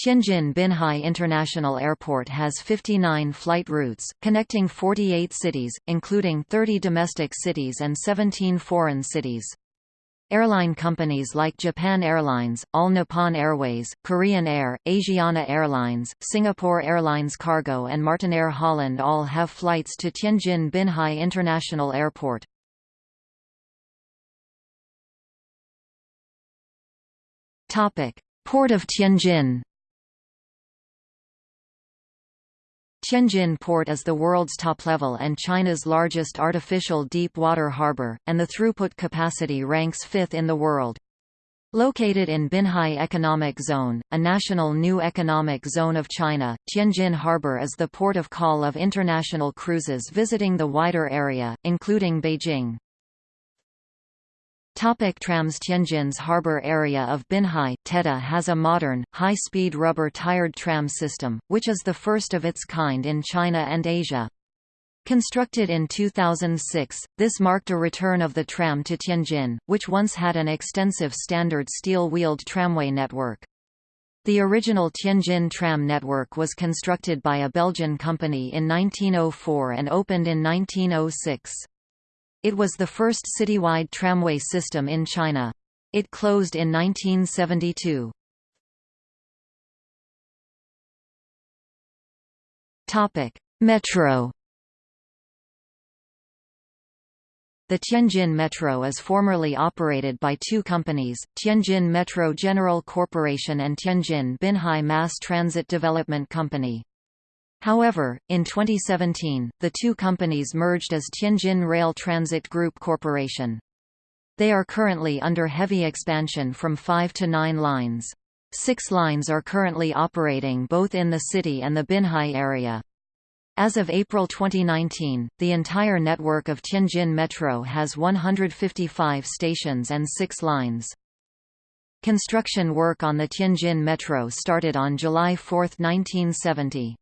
Tianjin Binhai International Airport has 59 flight routes, connecting 48 cities, including 30 domestic cities and 17 foreign cities. Airline companies like Japan Airlines, All Nippon Airways, Korean Air, Asiana Airlines, Singapore Airlines Cargo and Martinair Holland all have flights to Tianjin Binhai International Airport. Port of Tianjin Tianjin Port is the world's top-level and China's largest artificial deep-water harbor, and the throughput capacity ranks fifth in the world. Located in Binhai Economic Zone, a national new economic zone of China, Tianjin Harbor is the port of call of international cruises visiting the wider area, including Beijing. Topic trams Tianjin's harbor area of Binhai, Teda has a modern, high-speed rubber-tired tram system, which is the first of its kind in China and Asia. Constructed in 2006, this marked a return of the tram to Tianjin, which once had an extensive standard steel-wheeled tramway network. The original Tianjin tram network was constructed by a Belgian company in 1904 and opened in 1906. It was the first citywide tramway system in China. It closed in 1972. Topic: Metro. The Tianjin Metro is formerly operated by two companies, Tianjin Metro General Corporation and Tianjin Binhai Mass Transit Development Company. However, in 2017, the two companies merged as Tianjin Rail Transit Group Corporation. They are currently under heavy expansion from five to nine lines. Six lines are currently operating both in the city and the Binhai area. As of April 2019, the entire network of Tianjin Metro has 155 stations and six lines. Construction work on the Tianjin Metro started on July 4, 1970.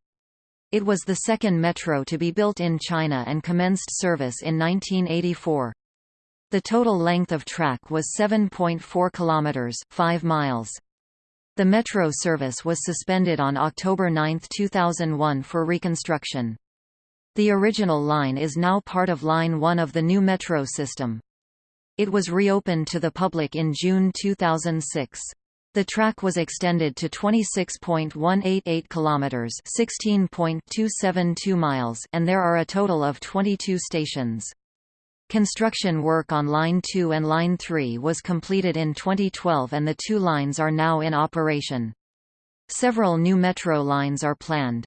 It was the second metro to be built in China and commenced service in 1984. The total length of track was 7.4 kilometers, 5 miles. The metro service was suspended on October 9, 2001 for reconstruction. The original line is now part of Line 1 of the new metro system. It was reopened to the public in June 2006. The track was extended to 26.188 kilometers, 16.272 miles, and there are a total of 22 stations. Construction work on Line 2 and Line 3 was completed in 2012 and the two lines are now in operation. Several new metro lines are planned.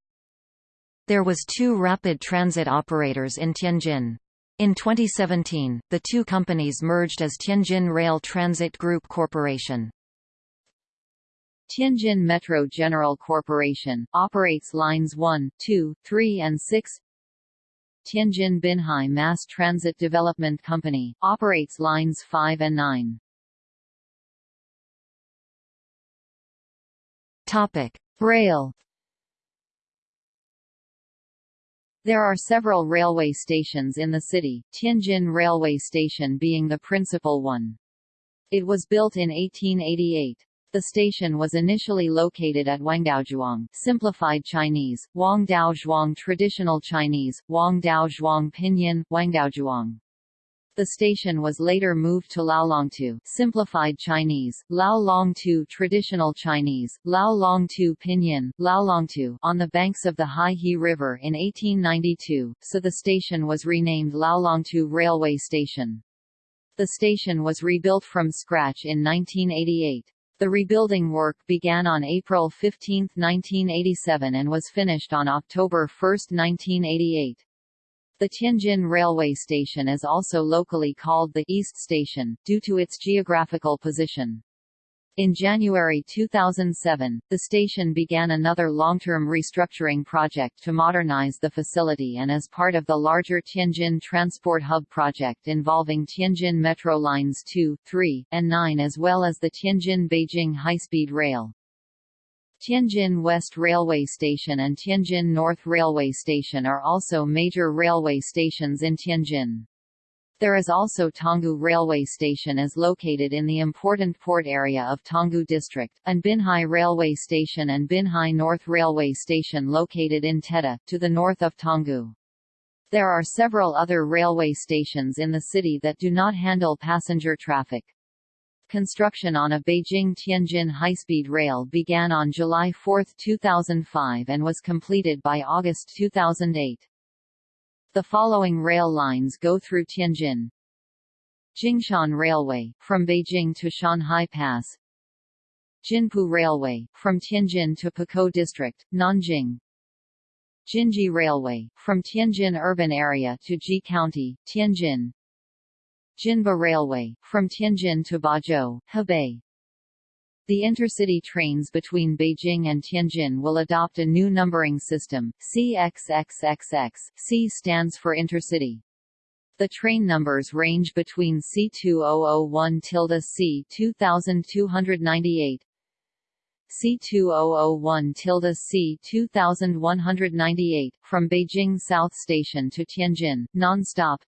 There was two rapid transit operators in Tianjin. In 2017, the two companies merged as Tianjin Rail Transit Group Corporation. Tianjin Metro General Corporation, operates lines 1, 2, 3 and 6 Tianjin Binhai Mass Transit Development Company, operates lines 5 and 9. Topic. Rail There are several railway stations in the city, Tianjin Railway Station being the principal one. It was built in 1888. The station was initially located at Wangdaozhuang simplified Chinese, Wangdaozhuang traditional Chinese, Wangdaozhuang pinyin, Wangdaozhuang. The station was later moved to Laolongtu simplified Chinese, Laolongtu traditional Chinese, Laolongtu pinyin, Laolongtu on the banks of the Haihe River in 1892, so the station was renamed Laolongtu Railway Station. The station was rebuilt from scratch in 1988. The rebuilding work began on April 15, 1987 and was finished on October 1, 1988. The Tianjin Railway Station is also locally called the East Station, due to its geographical position. In January 2007, the station began another long-term restructuring project to modernize the facility and as part of the larger Tianjin Transport Hub project involving Tianjin Metro Lines 2, 3, and 9 as well as the Tianjin-Beijing high-speed rail. Tianjin West Railway Station and Tianjin North Railway Station are also major railway stations in Tianjin. There is also Tanggu Railway Station is located in the important port area of Tanggu District, and Binhai Railway Station and Binhai North Railway Station located in Teda, to the north of Tanggu. There are several other railway stations in the city that do not handle passenger traffic. Construction on a Beijing-Tianjin high-speed rail began on July 4, 2005 and was completed by August 2008. The following rail lines go through Tianjin. Jingshan Railway, from Beijing to Shanhai Pass. Jinpu Railway, from Tianjin to Pukou District, Nanjing. Jinji Railway, from Tianjin urban area to Ji County, Tianjin. Jinba Railway, from Tianjin to Bazhou, Hebei. The intercity trains between Beijing and Tianjin will adopt a new numbering system, CXXXX. C stands for intercity. The train numbers range between C2001 tilde C 2298, C2001 tilde C 2198, from Beijing South Station to Tianjin, non-stop,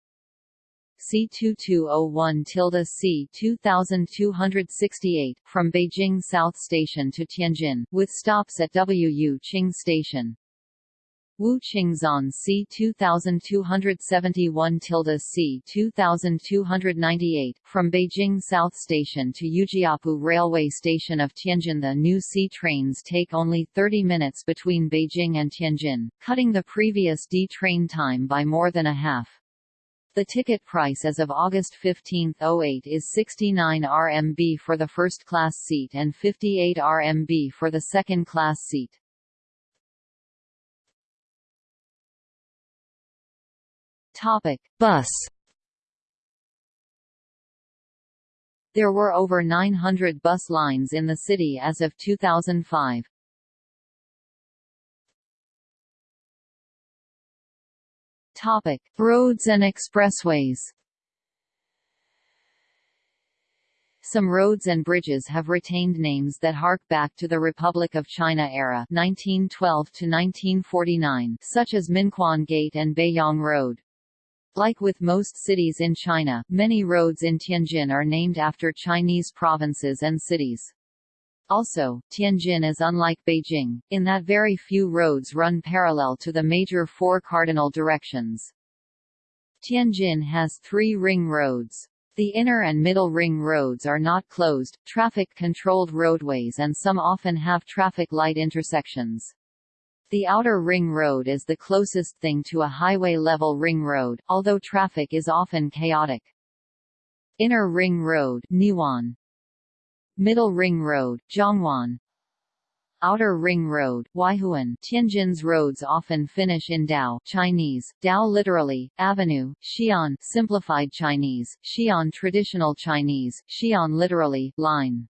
C2201 tilde C 2268, from Beijing South Station to Tianjin, with stops at Wu Qing Station. Wu Qingzan C 2271 tilde C 2298, from Beijing South Station to Yujiapu Railway Station of Tianjin. The new C trains take only 30 minutes between Beijing and Tianjin, cutting the previous D train time by more than a half. The ticket price as of August 15, 08 is 69 RMB for the first-class seat and 58 RMB for the second-class seat. Topic. Bus There were over 900 bus lines in the city as of 2005. Topic: Roads and expressways. Some roads and bridges have retained names that hark back to the Republic of China era 1912 to 1949, such as Minquan Gate and Beiyang Road. Like with most cities in China, many roads in Tianjin are named after Chinese provinces and cities. Also, Tianjin is unlike Beijing, in that very few roads run parallel to the major four cardinal directions. Tianjin has three ring roads. The inner and middle ring roads are not closed, traffic-controlled roadways and some often have traffic light intersections. The outer ring road is the closest thing to a highway-level ring road, although traffic is often chaotic. Inner ring road. Middle ring road, Zhongwan Outer Ring Road, Waihuan. Tianjin's roads often finish in Dao Chinese, Dao literally, avenue, Xi'an simplified Chinese, Xi'an traditional Chinese, Xi'an literally, line.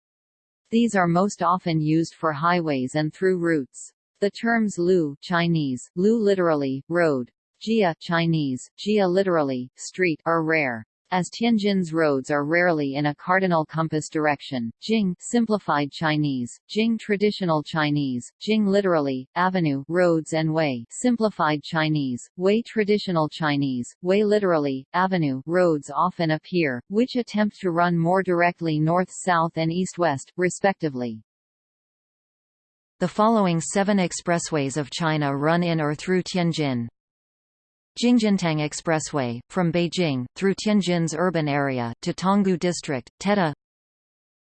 These are most often used for highways and through routes. The terms Lu Chinese, Lu literally, road, Jia Chinese, Jia literally, street are rare. As Tianjin's roads are rarely in a cardinal compass direction, Jing simplified Chinese, Jing traditional Chinese, Jing literally, avenue, roads and way. Simplified Chinese, Wei traditional Chinese, Wei literally, avenue, roads often appear, which attempt to run more directly north-south and east-west, respectively. The following seven expressways of China run in or through Tianjin. Jingjintang Expressway, from Beijing, through Tianjin's urban area, to Tanggu District, Teda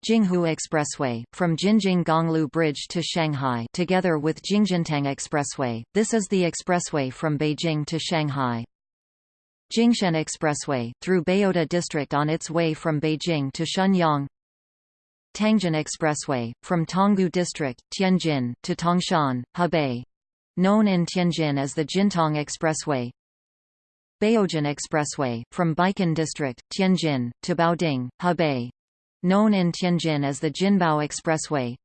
Jinghu Expressway, from Jinjing Gonglu Bridge to Shanghai together with Jingjintang Expressway, this is the expressway from Beijing to Shanghai. Jingshan Expressway, through Baodi District on its way from Beijing to Shenyang Tangjin Expressway, from Tanggu District, Tianjin, to Tangshan, Hebei. Known in Tianjin as the Jintang Expressway Baojin Expressway, from Baikan District, Tianjin, to Baoding, Hebei. Known in Tianjin as the Jinbao Expressway.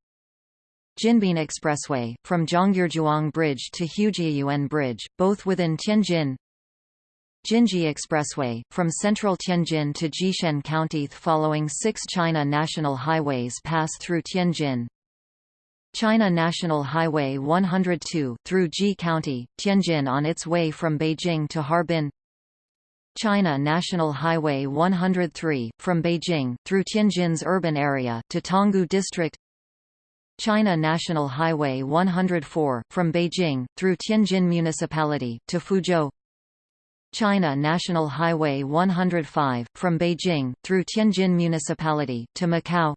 Jinbin Expressway, from Zhongyurjuang Bridge to Hujiayuan Bridge, both within Tianjin. Jinji Expressway, from central Tianjin to Jishen County following six China national highways pass through Tianjin. China National Highway 102 through Ji County, Tianjin on its way from Beijing to Harbin China National Highway 103, from Beijing, through Tianjin's urban area, to Tanggu District. China National Highway 104, from Beijing, through Tianjin Municipality, to Fuzhou. China National Highway 105, from Beijing, through Tianjin Municipality, to Macau.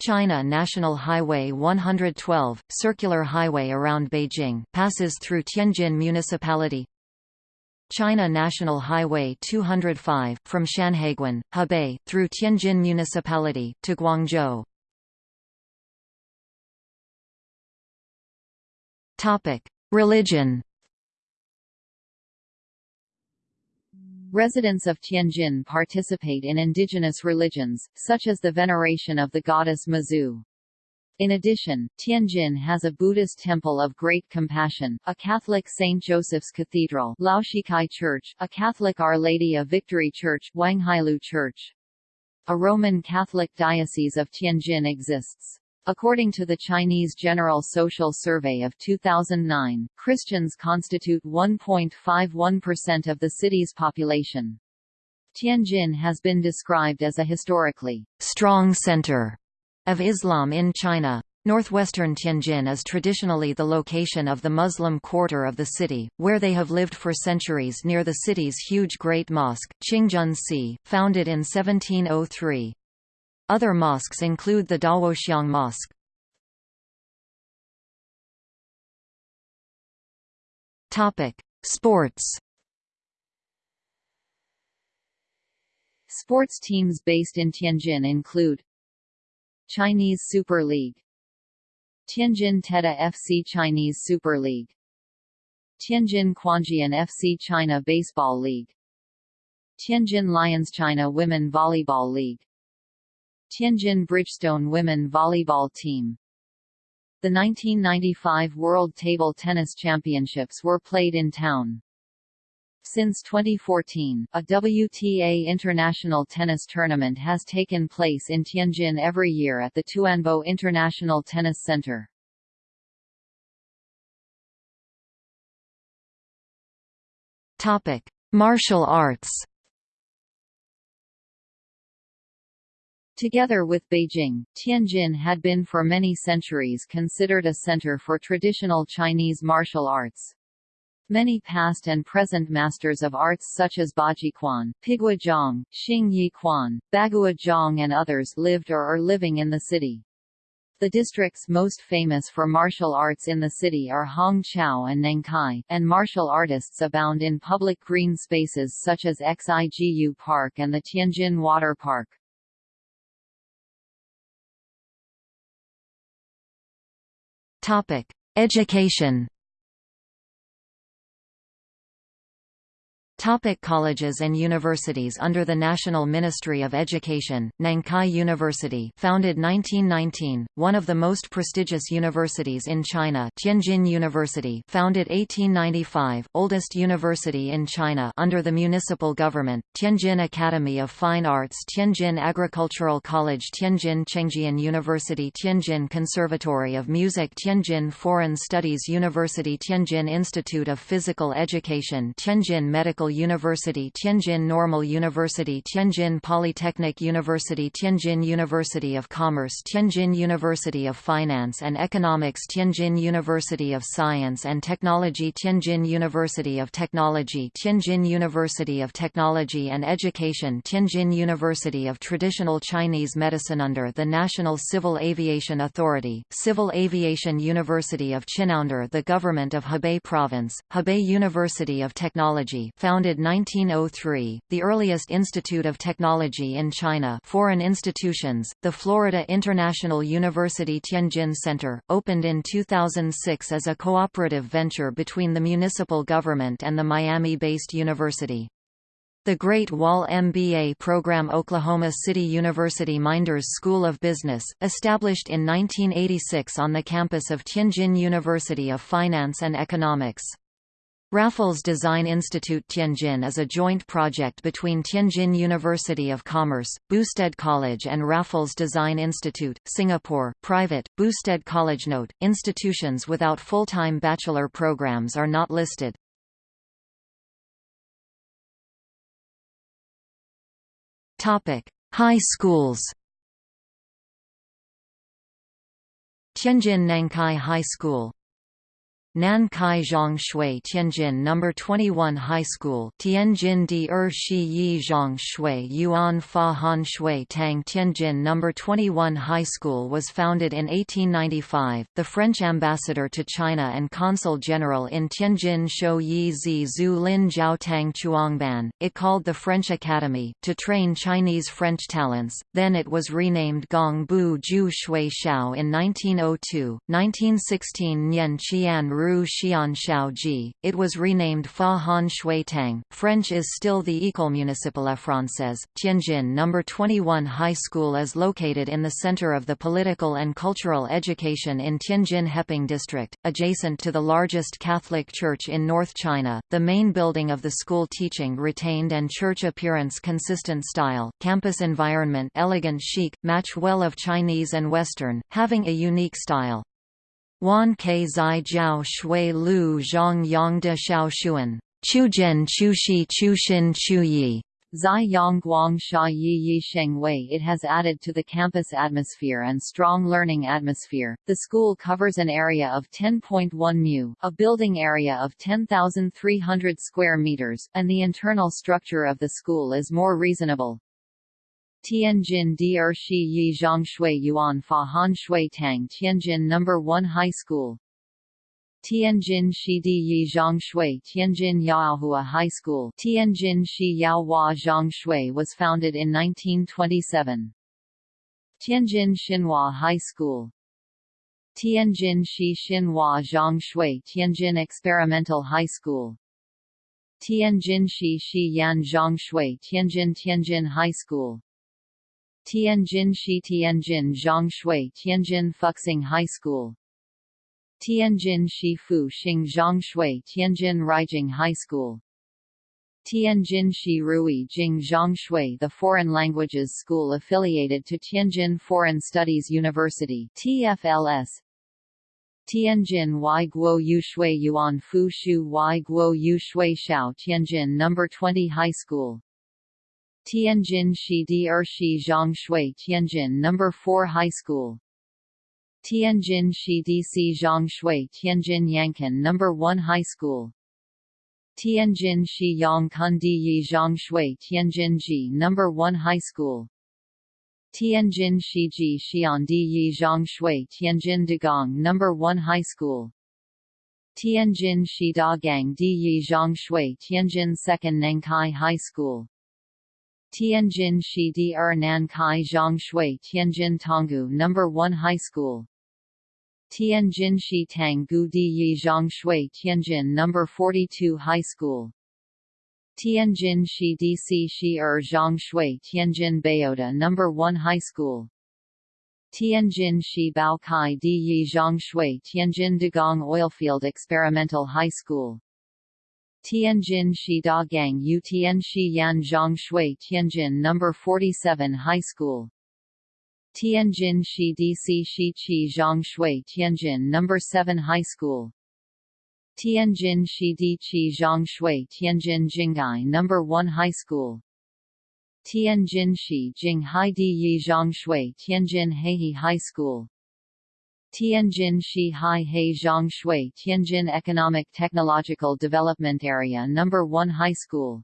China National Highway 112, circular highway around Beijing, passes through Tianjin Municipality China National Highway 205, from Shanhaiguan, Hebei, through Tianjin Municipality, to Guangzhou. Religion Residents of Tianjin participate in indigenous religions, such as the veneration of the goddess Mazu. In addition, Tianjin has a Buddhist temple of Great Compassion, a Catholic St. Joseph's Cathedral Laoxikai Church, a Catholic Our Lady of Victory Church Wanghailou Church. A Roman Catholic Diocese of Tianjin exists. According to the Chinese General Social Survey of 2009, Christians constitute 1.51% of the city's population. Tianjin has been described as a historically strong center of Islam in China. Northwestern Tianjin is traditionally the location of the Muslim quarter of the city, where they have lived for centuries near the city's huge Great Mosque, Qingjun Si, founded in 1703. Other mosques include the Daoxiang Mosque. Sports. Sports teams based in Tianjin include Chinese Super League. Tianjin Teda FC Chinese Super League. Tianjin Quanjian FC China Baseball League. Tianjin Lions China Women Volleyball League. Tianjin Bridgestone Women Volleyball Team. The 1995 World Table Tennis Championships were played in town. Since 2014, a WTA international tennis tournament has taken place in Tianjin every year at the Tuanbo International Tennis Center. Topic: Martial arts. Together with Beijing, Tianjin had been for many centuries considered a center for traditional Chinese martial arts. Many past and present masters of arts such as Baji Quan, Pigua Zhang, Xing Yi Quan, Bagua Zhang and others lived or are living in the city. The districts most famous for martial arts in the city are Hongqiao and Nankai, and martial artists abound in public green spaces such as Xigu Park and the Tianjin Water Park. Topic: Education. Topic colleges and universities Under the National Ministry of Education, Nankai University founded 1919, one of the most prestigious universities in China Tianjin University founded 1895, oldest university in China under the municipal government, Tianjin Academy of Fine Arts Tianjin Agricultural College Tianjin Chengjian University Tianjin Conservatory of Music Tianjin Foreign Studies University Tianjin Institute of Physical Education Tianjin Medical University Tianjin Normal University Tianjin Polytechnic University Tianjin University of Commerce Tianjin University of Finance and Economics Tianjin University of Science and Technology Tianjin University of Technology Tianjin University of Technology and Education Tianjin University of Traditional Chinese Medicine Under the National Civil Aviation Authority, Civil Aviation University of Chinandar the Government of Hebei Province, Hebei University of Technology founded founded 1903, the earliest institute of technology in China foreign institutions, the Florida International University Tianjin Center, opened in 2006 as a cooperative venture between the municipal government and the Miami-based university. The Great Wall MBA program Oklahoma City University Meinders School of Business, established in 1986 on the campus of Tianjin University of Finance and Economics. Raffles Design Institute Tianjin is a joint project between Tianjin University of Commerce, Boustead College and Raffles Design Institute, Singapore. Private, Boustead College Note, institutions without full-time bachelor programs are not listed. High schools Tianjin Nankai High School Nankai Zhang Shui Tianjin No. 21 High School Tianjin Di Er Shi Yi Zhang Shui Yuan Fa Han Shui Tang Tianjin No. 21 High School was founded in 1895. The French ambassador to China and consul general in Tianjin Shou Yi Zi Zhu Lin Jiao Tang Chuangban, it called the French Academy, to train Chinese French talents, then it was renamed Gong Bu Ju Shui Xiao in 1902, 1916 Nian Qian Ru Xian Ji. It was renamed Fa Han Shui Tang. French is still the École Municipale Française. Tianjin No. 21 High School is located in the center of the political and cultural education in Tianjin Heping District, adjacent to the largest Catholic church in North China. The main building of the school teaching retained and church appearance consistent style. Campus environment elegant chic, match well of Chinese and Western, having a unique style. Wan ke zai jiao shui lu de xiao xuan. Chujian chushi chushin chuyi. Zai Yang Guang Sha Yi Yi Sheng Wei It has added to the campus atmosphere and strong learning atmosphere. The school covers an area of 10.1 mu, a building area of 10,300 square meters, and the internal structure of the school is more reasonable. Tianjin Di Er Shi Yi Zhang Shui Yuan Fa Han Shui Tang Tianjin No. 1 High School Tianjin Shi Di Yi Zhang Shui Tianjin Yaohua High School Tianjin Shi Yao Hua Zhang Shui was founded in 1927. Tianjin Xinhua High School Tianjin Shi Xinhua Zhang Shui Tianjin Experimental High School Tianjin Shi Shi Yan Zhang Shui Tianjin Tianjin High School Tianjin Shi Tianjin Zhongshui Tianjin Fuxing High School. Tianjin Shi Fu Xing Zhongshui Tianjin Ruijing High School. Tianjin Shi Rui Jing Zhongshui the Foreign Languages School affiliated to Tianjin Foreign Studies University TFLS Tianjin Y Guo Yu Shui Yuan Fu Shu Y Guo Yu Shui Xiao Tianjin No. 20 High School Tianjin Shi Di Er Shi Tianjin No. 4 High School Tianjin Shi Di Si Zhang Tianjin Yankan No. 1 High School Tianjin Shi Yang Kun Di Yi Zhang Tianjin Ji No. 1 High School Tianjin Shi Ji Xian Di Yi Zhang Shui Tianjin Dagang No. 1 High School Tianjin Shi Da Gang Di Yi Zhang Tianjin 2nd Nankai High School Tianjin Shi Di Er Nankai Zhang Shui Tianjin Tanggu No. 1 High School Tianjin Shi Tang Gu Di Yi Zhang Tianjin No. 42 High School Tianjin Shi DC Shi Er Zhang Shui Tianjin Bayota No. 1 High School Tianjin Shi Bao Kai Di Yi Zhang Shui Tianjin Dagang Oilfield Experimental High School Tianjin Shi Da Gang Yu Yan Zhang Shui Tianjin No. 47 High School Tianjin Shi DC Shi Qi Zhang Shui Tianjin No. 7 High School Tianjin Shi Di Qi Zhang Shui Tianjin Jinghai No. 1 High School Tianjin Shi Jing Hai Di Yi Zhang Shui Tianjin Haihe High School Tianjin Shi Hai He Zhang Shui Tianjin Economic Technological Development Area No. 1 High School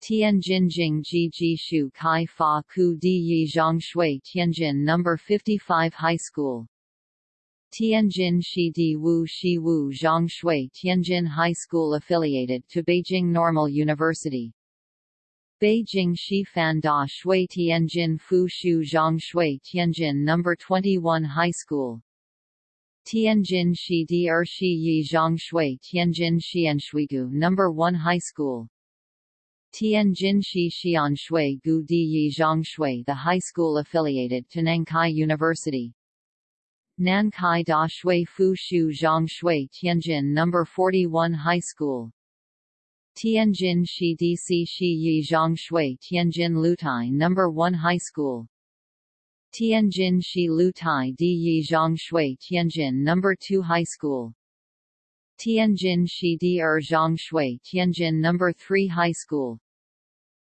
Tianjin Jing Ji Shu Kai Fa Ku Di Yi Zhang Shui Tianjin No. 55 High School Tianjin Shi Di Wu Shi Wu Zhang Shui Tianjin High School affiliated to Beijing Normal University Beijing Shi Fan Da Shui Tianjin Fu Shu Zhang Shui Tianjin No. 21 High School Tianjin Shi Di Er Shi Yi Zhang Shui Tianjin Xianshuigu No. 1 High School Tianjin Shi Xian Shui Gu Di Yi Zhang Shui the high school affiliated to Nankai University. Nankai Da Shui Fu Shu Zhang Shui Tianjin No. 41 High School. Tianjin Shi DC Shi Yi Zhang Shui Tianjin Lutai No. 1 High School. Tianjin Shi Lutai Di Yi Zhang Shui Tianjin No. 2 High School. Tianjin Shi Di Er Zhang Shui Tianjin No. 3 High School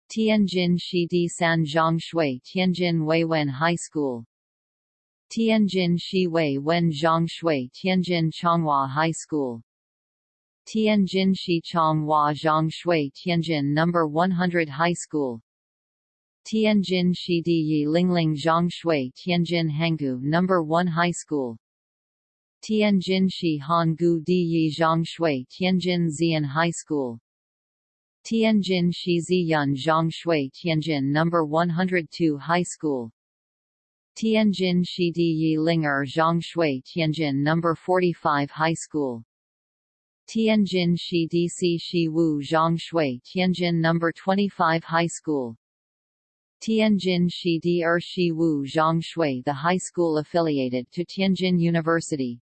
Tianjin Shi Di San Zhang Shui Tianjin Wei Wen High School Tianjin Shi Wei Wen Zhang Shui Tianjin Changhua High School Tianjin Shi Changhua Zhang Shui Tianjin No. 100 High School Tianjin Shi Di Yi Lingling Zhang Shui Tianjin Hangu No. 1 High School Tianjin Shi Han Gu Di Yi Zhang Shui Tianjin Xian High School Tianjin Shi Ziyun Zhang Shui Tianjin No. 102 High School Tianjin Shi Di Yi Linger Zhang Shui Tianjin No. 45 High School Tianjin Shi Di Shi Wu Zhang Shui Tianjin No. 25 High School Tianjin Shi Di Er Shi Wu Zhang Shui the high school affiliated to Tianjin University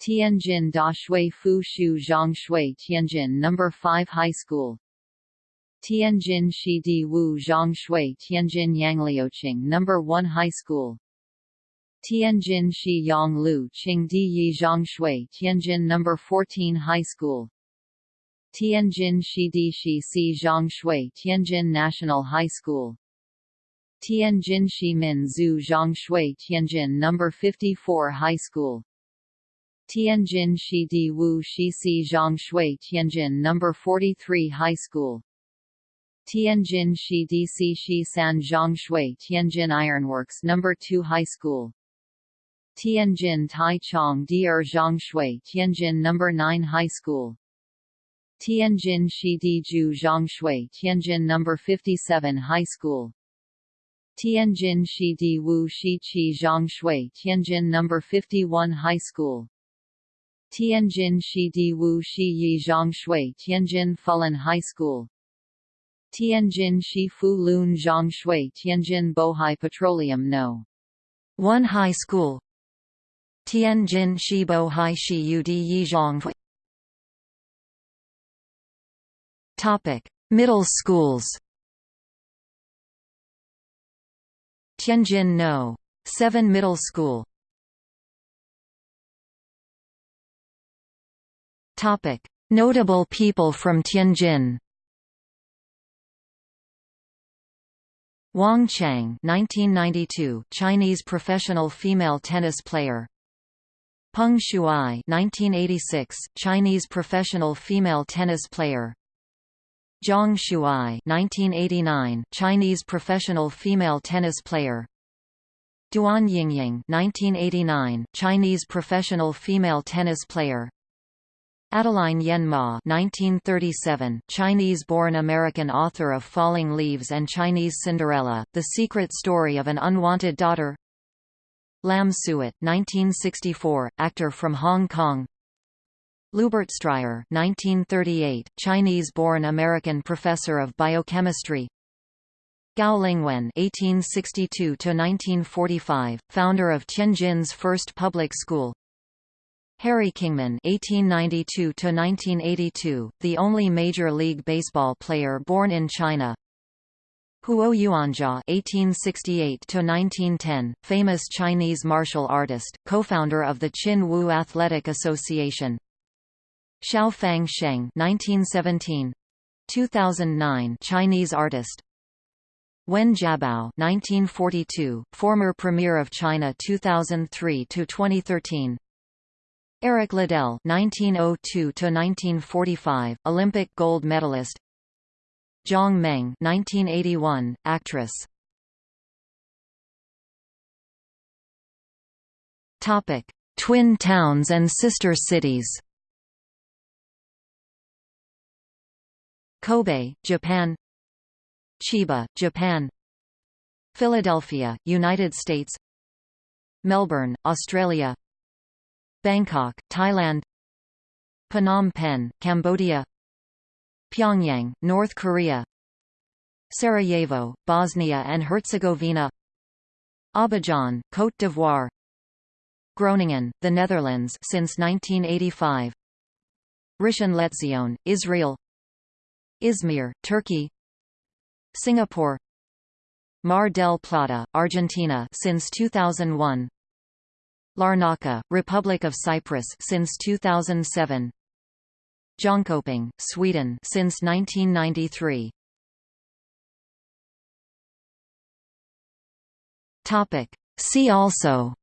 Tianjin Da Shui Fu Shu Zhang Shui Tianjin No. 5 High School Tianjin Shi Di Wu Zhang Shui Tianjin Yangliuqing No. 1 High School Tianjin Shi Yang Lu Qing Di Yi Zhang Shui Tianjin No. 14 High School Tianjin Shi Di Shi Si Zhang Shui Tianjin National High School Tianjin Shi Min Zhu Zhang Shui Tianjin No. 54 High School Tianjin Shi Di Wu Shi Si Zhang Shui Tianjin No. 43 High School Tianjin Shi Di Si Shi San Zhang Shui Tianjin Ironworks No. 2 High School Tianjin Tai Chong Di Er Zhang Shui Tianjin No. 9 High School Tianjin Shi Di Ju Zhang Shui Tianjin No. 57 High School Tianjin Shi Di Wu Shi Qi Zhang Shui Tianjin No. 51 High School Tianjin Shi Di Wu Shi Yi Zhang Shui Tianjin Fulan High School Tianjin Shi Fu Lun Zhang Shui Tianjin Bohai Petroleum No. 1 High School Tianjin Shibo Bohai Shi Yu Di Yi Zhang Topic: Middle schools. Tianjin No. 7 Middle School. Topic: Notable people from Tianjin. Wang Chang 1992, Chinese professional female tennis player. Peng Shuai 1986, Chinese professional female tennis player. Zhang Shuai 1989, Chinese professional female tennis player. Duan Yingying 1989, Chinese professional female tennis player. Adeline Yen Mah 1937, Chinese-born American author of Falling Leaves and Chinese Cinderella, The Secret Story of an Unwanted Daughter Lam Suet 1964, actor from Hong Kong Lubert Stryer 1938, Chinese-born American professor of biochemistry Gao Lingwen (1862–1945), founder of Tianjin's first public school. Harry Kingman (1892–1982), the only Major League Baseball player born in China. Huo Yuanjia (1868–1910), famous Chinese martial artist, co-founder of the Chin Woo Athletic Association. Xiao Fang Sheng (1917), 2009, Chinese artist. Wen Jiabao (1942), former Premier of China 2003 to 2013. Eric Liddell (1902–1945), Olympic gold medalist. Zhang Meng (1981), actress. Topic: Twin towns and sister cities. Kobe, Japan. Chiba, Japan. Philadelphia, United States. Melbourne, Australia. Bangkok, Thailand Phnom Penh, Cambodia Pyongyang, North Korea Sarajevo, Bosnia and Herzegovina Abidjan, Côte d'Ivoire Groningen, the Netherlands since 1985 Rishon LeZion, Israel Izmir, Turkey Singapore Mar del Plata, Argentina since 2001 Larnaca, Republic of Cyprus since 2007. Jönköping, Sweden since 1993. Topic. See also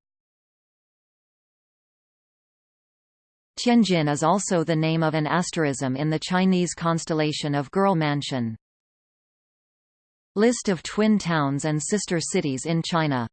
Tianjin is also the name of an asterism in the Chinese constellation of Girl Mansion. List of twin towns and sister cities in China